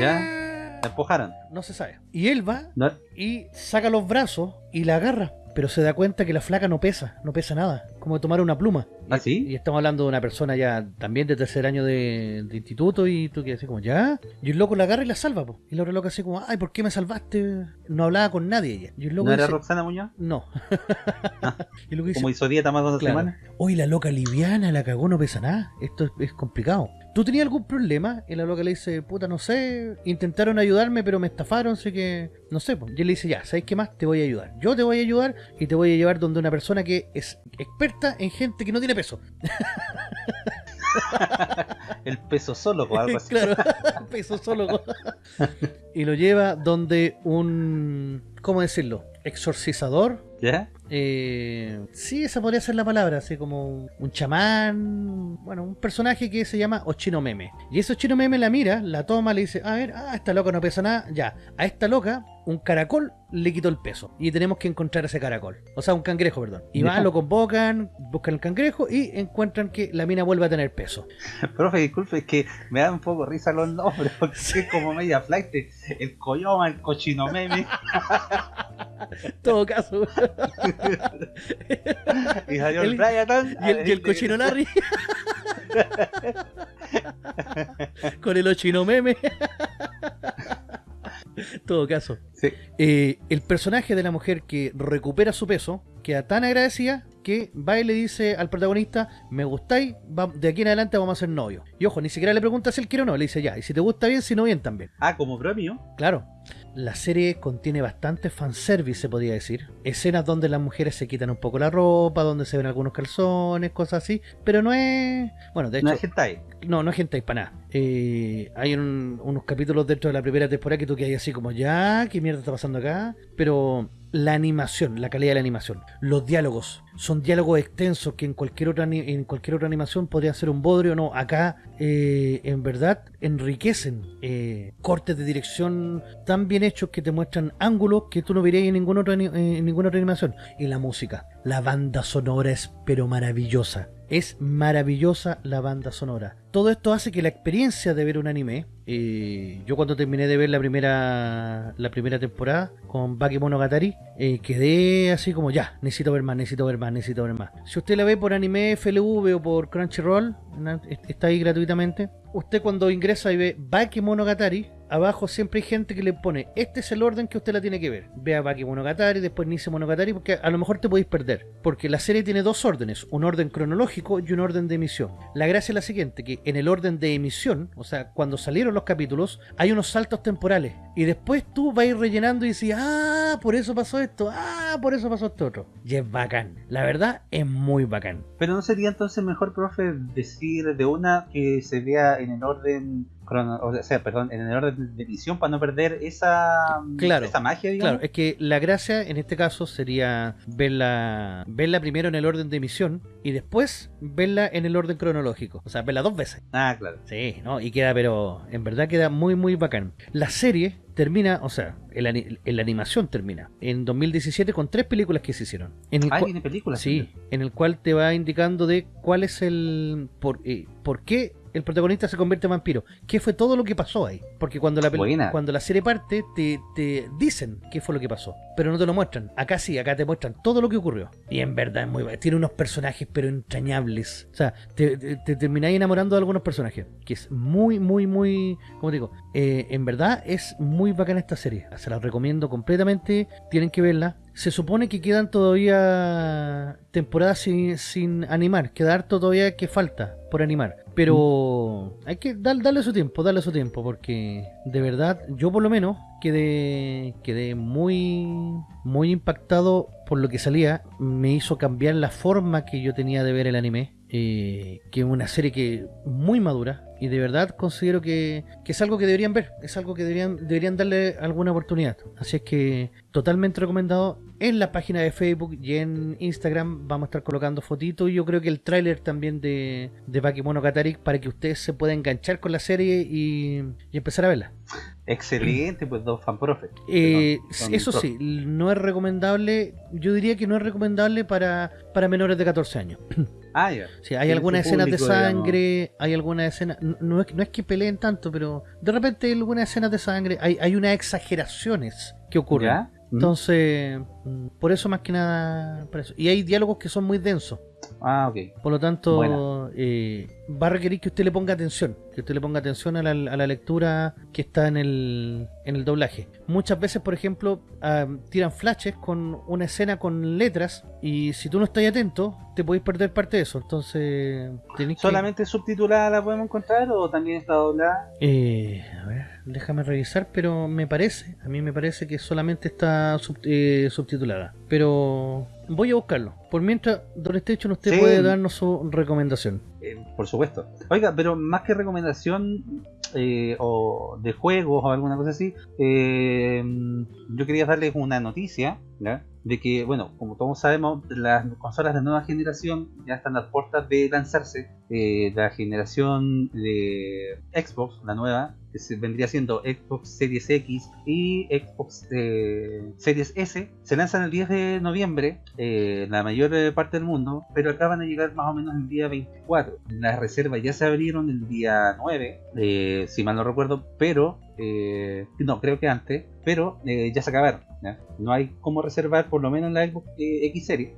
Ya. La empujaron. No se sabe. Y él va No, y saca los brazos y la agarra. Pero se da cuenta que la flaca no pesa, no pesa nada. Como tomar una pluma. ¿Ah, sí? Y estamos hablando de una persona ya también de tercer año de, de instituto y tú que así como, ¿ya? Y el loco la agarra y la salva, po. Y la otra loca así como, ay, ¿por qué me salvaste? No hablaba con nadie ella. Y el loco ¿No era Roxana Muñoz? no. y el dice, Como hizo dieta más de una Claro. semana. Hoy la loca liviana, la cagó, no pesa nada. Esto es, es complicado. ¿Tú tenías algún problema? Y la loca le dice, puta, no sé. Intentaron ayudarme, pero me estafaron, sé que. No sé. pues. Y él le dice, ya, ¿sabes qué más? Te voy a ayudar. Yo te voy a ayudar y te voy a llevar donde una persona que es experta en gente que no tiene peso. El peso solo o algo así. claro, peso solo. y lo lleva donde un. ¿Cómo decirlo? Exorcizador. ¿Ya? Eh, sí, esa podría ser la palabra, así como un, un chamán, bueno, un personaje que se llama Ochino Meme. Y ese Ochino Meme la mira, la toma, le dice, a ver, ah, esta loca no pesa nada, ya, a esta loca un caracol le quitó el peso y tenemos que encontrar ese caracol, o sea, un cangrejo, perdón. Y van, lo convocan, buscan el cangrejo y encuentran que la mina vuelve a tener peso. Profe, disculpe, es que me da un poco risa los nombres, porque es como media flight. El coyoma, el cochino meme. Todo caso, Y salió el, Brian. y el, y el cochino Larry con el Ochino Meme. Todo caso. Sí. Eh, el personaje de la mujer que recupera su peso queda tan agradecida que va y le dice al protagonista, me gustáis, va- de aquí en adelante vamos a ser novios. Y ojo, ni siquiera le pregunta si él quiere o no, le dice ya, y si te gusta bien, si no bien también. Ah, como premio. Claro, la serie contiene bastante fanservice, se podría decir. Escenas donde las mujeres se quitan un poco la ropa, donde se ven algunos calzones, cosas así, pero no es... Bueno, de hecho... No es hentai. No, no es gente para nada. Eh, hay un- unos capítulos dentro de la primera temporada que tú quedas así como, ya, ¿qué mierda está pasando acá? Pero la animación, la calidad de la animación, los diálogos, son diálogos extensos que en cualquier otra en cualquier otra animación podría ser un bodrio, no, acá eh, en verdad enriquecen eh, cortes de dirección tan bien hechos que te muestran ángulos que tú no verías en ninguna otra, eh, en ninguna otra animación. Y la música, la banda sonora es pero maravillosa. Es maravillosa la banda sonora. Todo esto hace que la experiencia de ver un anime, eh, yo cuando terminé de ver la primera la primera temporada con Bakemonogatari, eh, quedé así como ya, necesito ver más, necesito ver más, necesito ver más. Si usted la ve por anime FLV o por Crunchyroll, está ahí gratuitamente. Usted cuando ingresa y ve Bakemonogatari, abajo siempre hay gente que le pone, este es el orden que usted la tiene que ver. Vea Bakemonogatari, después Nise Monogatari, porque a lo mejor te podéis perder. Porque la serie tiene dos órdenes, un orden cronológico y un orden de emisión. La gracia es la siguiente, que en el orden de emisión, o sea, cuando salieron los capítulos, hay unos saltos temporales. Y después tú vas a ir rellenando y dices, ah, por eso pasó esto, ah, por eso pasó esto otro. Y es bacán. La verdad, es muy bacán. Pero no sería entonces mejor, profe, decir de una que se vea en el orden o sea, perdón, en el orden de edición para no perder esa Claro, esa magia, digamos. Claro, es que la gracia en este caso sería verla, verla primero en el orden de emisión y después verla en el orden cronológico. O sea, verla dos veces. Ah, claro. Sí, ¿no? Y queda, pero en verdad queda muy, muy bacán. La serie termina, o sea, el, ani- el- la animación termina en 2017 con tres películas que se hicieron. En el Ah, tiene películas. Sí, en el cual te va indicando de cuál es el... por, eh, por qué el protagonista se convierte en vampiro. ¿Qué fue todo lo que pasó ahí? Porque cuando la, Buena. cuando la serie parte, te, te dicen qué fue lo que pasó. Pero no te lo muestran. Acá sí, acá te muestran todo lo que ocurrió. Y en verdad es muy bueno. Tiene unos personajes, pero entrañables. O sea, te, te, te termináis enamorando de algunos personajes. Que es muy, muy, muy... ¿Cómo te digo? Eh, en verdad es muy bacana esta serie. Se la recomiendo completamente. Tienen que verla. Se supone que quedan todavía temporadas sin, sin animar. Queda harto todavía que falta por animar. Pero hay que dar- darle su tiempo, darle su tiempo. Porque de verdad, yo por lo menos quedé, quedé muy, muy impactado por lo que salía. Me hizo cambiar la forma que yo tenía de ver el anime. eh, que es una serie que muy madura y de verdad considero que, que es algo que deberían ver, es algo que deberían, deberían darle alguna oportunidad. Así es que totalmente recomendado en la página de Facebook y en Instagram vamos a estar colocando fotitos y yo creo que el tráiler también de, de Bakemonogatari para que ustedes se puedan enganchar con la serie y, y empezar a verla. Excelente, pues dos fan profe. Eh, eso profe. sí, no es recomendable, yo diría que no es recomendable para, para menores de 14 años. Ah, ya. Sí, hay algunas escenas de digamos. sangre, hay algunas escenas, no- no es, no es que peleen tanto, pero de repente hay algunas escenas de sangre, hay, hay unas exageraciones que ocurren. ¿Ya? Entonces, mm, por eso más que nada, por eso. Y hay diálogos que son muy densos. Ah, ok. Por lo tanto, eh, va a requerir que usted le ponga atención, que usted le ponga atención a la, a la lectura que está en el, en el doblaje. Muchas veces, por ejemplo, ah, tiran flashes con una escena con letras y si tú no estás atento, te podéis perder parte de eso. Entonces, tenés que... ¿Solamente subtitulada la podemos encontrar o también está doblada? Eh, a ver, déjame revisar, pero me parece, a mí me parece que solamente está sub- eh, subtitulada. Pero voy a buscarlo. Por mientras, Don Station, usted Sí. puede darnos su recomendación. Eh, por supuesto. Oiga, pero más que recomendación eh, o de juegos o alguna cosa así, eh, yo quería darles una noticia, De que, bueno, como todos sabemos, las consolas de nueva generación ya están a puertas de lanzarse. Eh, la generación de Xbox, la nueva, que vendría siendo Xbox Series X y Xbox eh, Series S, se lanzan el 10 de noviembre, eh, la mayor eh, parte del mundo, pero acá van a llegar más o menos el día 24. Las reservas ya se abrieron el día 9, eh, si mal no recuerdo, pero no, creo que antes, pero ya se acabaron. ¿Ya? No hay cómo reservar, por lo menos en la Xbox eh, X Series.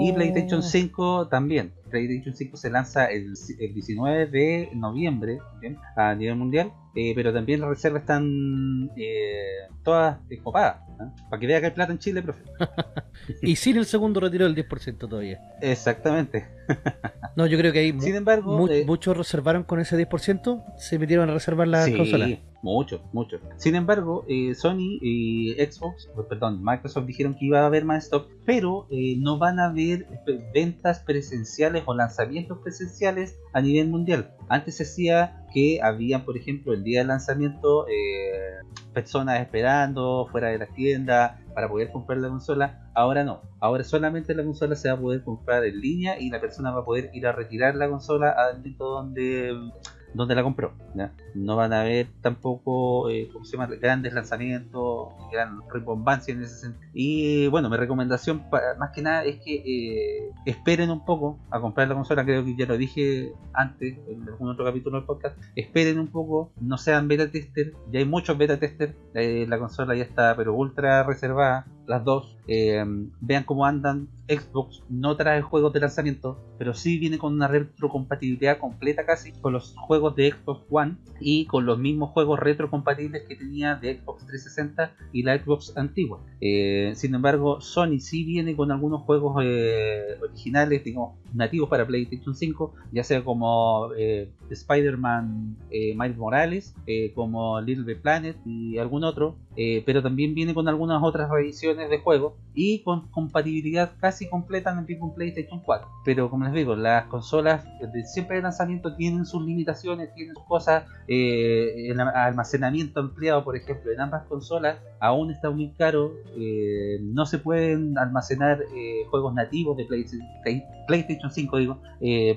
Y PlayStation 5 también. PlayStation 5 se lanza el, el 19 de noviembre ¿bien? a nivel mundial, eh, pero también las reservas están eh, todas copadas. Para que vea que hay plata en Chile, profe. Y sin el segundo retiro del 10% todavía. Exactamente. No, yo creo que ahí Sin embargo, mu- muchos reservaron con ese 10%, se metieron a reservar las sí, consolas. Mucho, mucho. Sin embargo, eh, Sony y Xbox, pues, perdón, Microsoft dijeron que iba a haber más stock, pero eh, no van a haber ventas presenciales o lanzamientos presenciales a nivel mundial. Antes se hacía que había, por ejemplo, el día del lanzamiento, eh, personas esperando fuera de la tienda para poder comprar la consola. Ahora no, ahora solamente la consola se va a poder comprar en línea y la persona va a poder ir a retirar la consola al momento donde donde la compró. No van a haber tampoco, eh, ¿cómo se llama? Grandes lanzamientos, gran rimbombancia en ese sentido. Y bueno, mi recomendación más que nada es que eh, esperen un poco a comprar la consola. Creo que ya lo dije antes en algún otro capítulo del podcast. Esperen un poco, no sean beta tester. Ya hay muchos beta tester. Eh, la consola ya está, pero ultra reservada las dos. Eh, vean cómo andan. Xbox no trae juegos de lanzamiento, pero sí viene con una retrocompatibilidad completa casi con los juegos de Xbox One y con los mismos juegos retrocompatibles que tenía de Xbox 360 y la Xbox antigua. Eh, sin embargo, Sony sí viene con algunos juegos eh, originales, digamos, nativos para PlayStation 5, ya sea como Spider-Man Miles Morales, como Little Big Planet y algún otro, pero también viene con algunas otras revisiones de juego y con compatibilidad casi completa en el PlayStation 4. Pero como les digo, las consolas siempre de lanzamiento tienen sus limitaciones, tienen sus cosas, eh, el almacenamiento ampliado, por ejemplo, en ambas consolas aún está muy caro, eh, no se pueden almacenar eh, juegos nativos de PlayStation, 5, digo,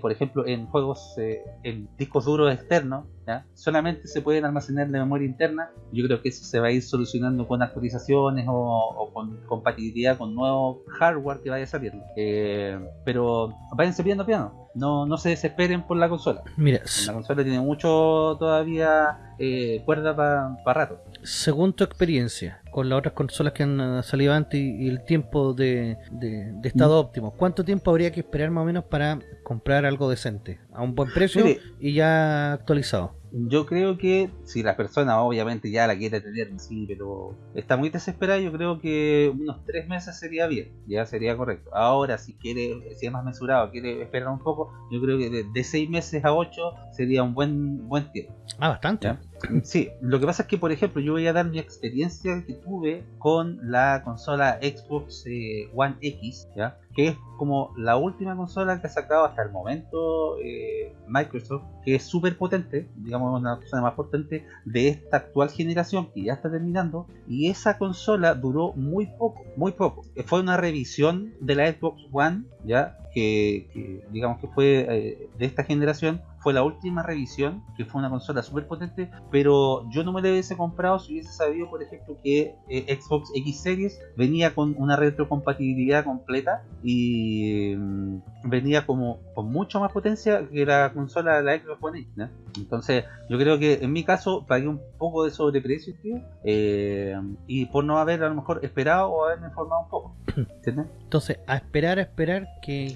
por ejemplo, en juegos en discos duros externos, solamente se pueden almacenar de memoria interna. Yo creo que eso se va a ir solucionando con actualizaciones o, con compatibilidad con nuevo hardware que vaya saliendo. Eh, pero váyanse pidiendo piano. No, no se desesperen por la consola. Mira, la consola tiene mucho todavía eh, cuerda para rato. Según tu experiencia con las otras consolas que han salido antes y, el tiempo de, estado mm. óptimo, ¿cuánto tiempo habría que esperar más o menos para comprar algo decente? A un buen precio y ya actualizado. Yo creo que si la persona obviamente ya la quiere tener, sí, pero está muy desesperada, yo creo que unos tres meses sería bien, ya sería correcto. Ahora, si quiere, si es más mesurado, quiere esperar un poco, yo creo que de, seis meses a ocho sería un buen buen tiempo. Ah, bastante. Sí, lo que pasa es que, por ejemplo, yo voy a dar mi experiencia que tuve con la consola Xbox eh, One X, ¿ya? Que es como la última consola que ha sacado hasta el momento eh, Microsoft, que es súper potente, digamos una consola más potente de esta actual generación que ya está terminando, y esa consola duró muy poco, muy poco. Fue una revisión de la Xbox One, ya que, digamos que fue eh, de esta generación, fue la última revisión, que fue una consola súper potente, pero yo no me la hubiese comprado si hubiese sabido, por ejemplo, que eh, Xbox X Series venía con una retrocompatibilidad completa y mm, venía como con mucho más potencia que la consola de la Xbox One X. Entonces, yo creo que en mi caso pagué un poco de sobreprecio, tío, eh, y por no haber a lo mejor esperado o haberme informado un poco. Entonces, a esperar, a esperar que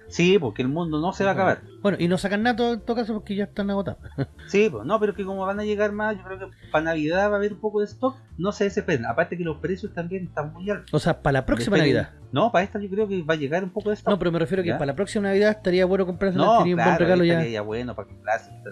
Sí, porque el mundo no se va a acabar. Bueno, y no sacan nada en todo caso porque ya están agotados. sí, pues no, pero que como van a llegar más, yo creo que para Navidad va a haber un poco de stock, no se desesperen. Aparte que los precios también están muy altos. O sea, para la próxima Navidad. No, para esta yo creo que va a llegar un poco de stock. No, pero me refiero que para la próxima Navidad estaría bueno comprarse no, un buen regalo ya. ya bueno para que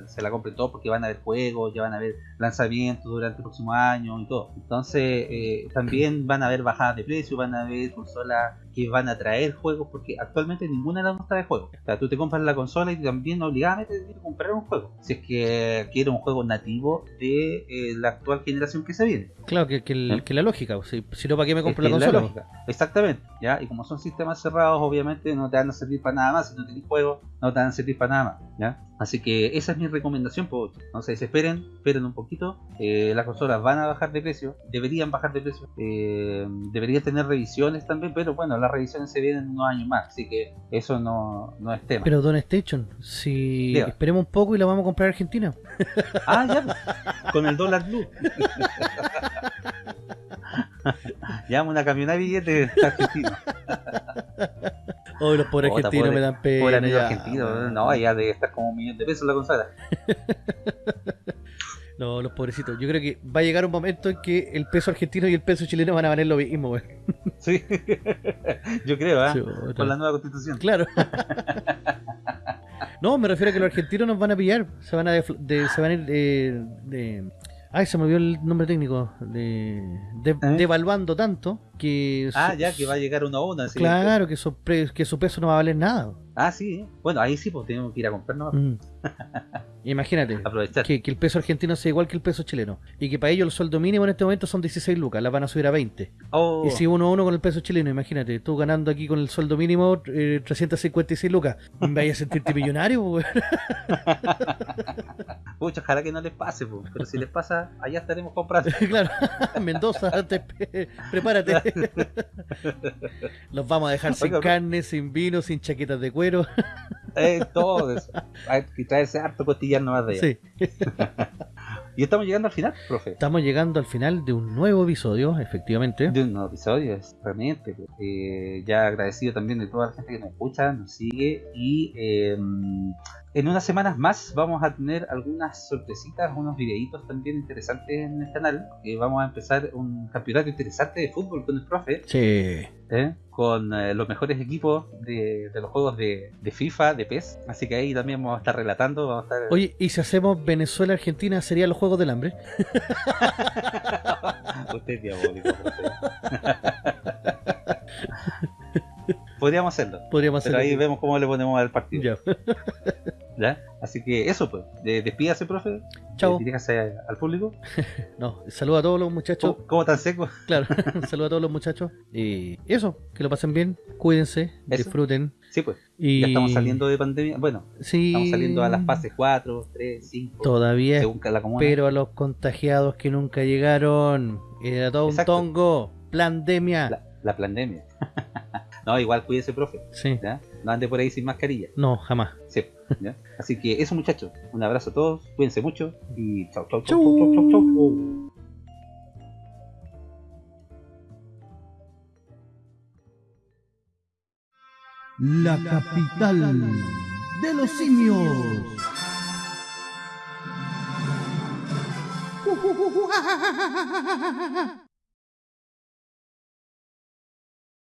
se la compren todo porque van a haber juegos, ya van a haber lanzamientos durante el próximo año y todo. Entonces, eh, también van a haber bajadas de precio, van a haber consolas que van a traer juegos porque actualmente ninguna de las dos trae juegos. O sea, tú te compras la consola y también obligadamente tienes que comprar un juego. Si es que quieres un juego nativo de eh, la actual generación que se viene. Claro, que, que, ¿Eh? la lógica. Si, si, no, ¿para qué me compro la consola? Exactamente. ¿ya? Y como son sistemas cerrados, obviamente no te van a servir para nada más. Si no tenés juego, no te van a servir para nada más. ¿ya? Así que esa es mi recomendación. Pues, no se desesperen, esperen un poquito. Eh, las consolas van a bajar de precio, deberían bajar de precio. Eh, deberían tener revisiones también, pero bueno, las revisiones se vienen unos años más, así que eso no, no es tema. Pero Don Station, si esperemos un poco y la vamos a comprar a Argentina. Ah, ya, con el dólar blue. Llama una camioneta de billetes. Hoy los pobres argentinos me dan pena. Pobre argentino, no, ya de estar como un millón de pesos la consola. no, los pobrecitos. Yo creo que va a llegar un momento en que el peso argentino y el peso chileno van a valer lo mismo, güey. Sí, yo creo, ¿eh? Con la nueva constitución. Claro. no, me refiero a que los argentinos nos van a pillar. Se van a, de, se van a ir de, Ay, se me olvidó el nombre técnico. De, de- ¿Eh? Devaluando tanto que. Ah, su- ya que va a llegar una onda. Claro, que su, que su peso no va a valer nada. Ah, sí. Bueno, ahí sí, pues tenemos que ir a comprarnos. Mm. Imagínate. Que, que el peso argentino sea igual que el peso chileno. Y que para ellos el sueldo mínimo en este momento son 16 lucas, las van a subir a 20. Oh, Y si uno a uno con el peso chileno, imagínate, tú ganando aquí con el sueldo mínimo eh, 356 lucas, vaya a sentirte millonario. Pucha, ojalá que no les pase, pero si les pasa, allá estaremos comprando. claro. Mendoza, te- prepárate. Los vamos a dejar sin Oiga, carne, sin vino, sin chaquetas de cuero. Eh, todo eso. Hay que traerse harto costillar nomás de allá. Sí. Y estamos llegando al final, profe. Estamos llegando al final de un nuevo episodio, efectivamente. De un nuevo episodio, realmente. Eh, ya agradecido también de toda la gente que nos escucha, nos sigue. Y eh, en unas semanas más vamos a tener algunas sorpresitas, unos videitos también interesantes en el canal. Eh, vamos a empezar un campeonato interesante de fútbol con el profe. Sí. ¿eh? Con eh, los mejores equipos de, de los juegos de, de FIFA, de PES. Así que ahí también vamos a estar relatando. Vamos a estar... Oye, ¿y si hacemos Venezuela-Argentina serían los Juegos del Hambre? Usted es diabólico. Podríamos hacerlo. Podríamos Pero hacer ahí vemos cómo le ponemos al partido. Ya. ¿Ya? Así que eso, pues. De- despídase, profe. Chao. Eh, diríjase al público. No, saludo a todos los muchachos. ¿Cómo, cómo tan seco? Claro, saludo a todos los muchachos. Y eso, que lo pasen bien, cuídense, Eso. disfruten. Sí, pues. Y Ya estamos saliendo de pandemia. Bueno, Sí, estamos saliendo a las fases 4, 3, 5. Todavía, Según la comuna. pero a los contagiados que nunca llegaron, era todo Exacto. un tongo, pandemia. La, la pandemia. no, igual cuídese, profe. Sí, ¿ya? No ande por ahí sin mascarilla. no, jamás. Sí, ¿ya? Así que eso muchachos, un abrazo a todos, cuídense mucho y chau chau chau Chau. chau chau chau. chau. La capital de los simios.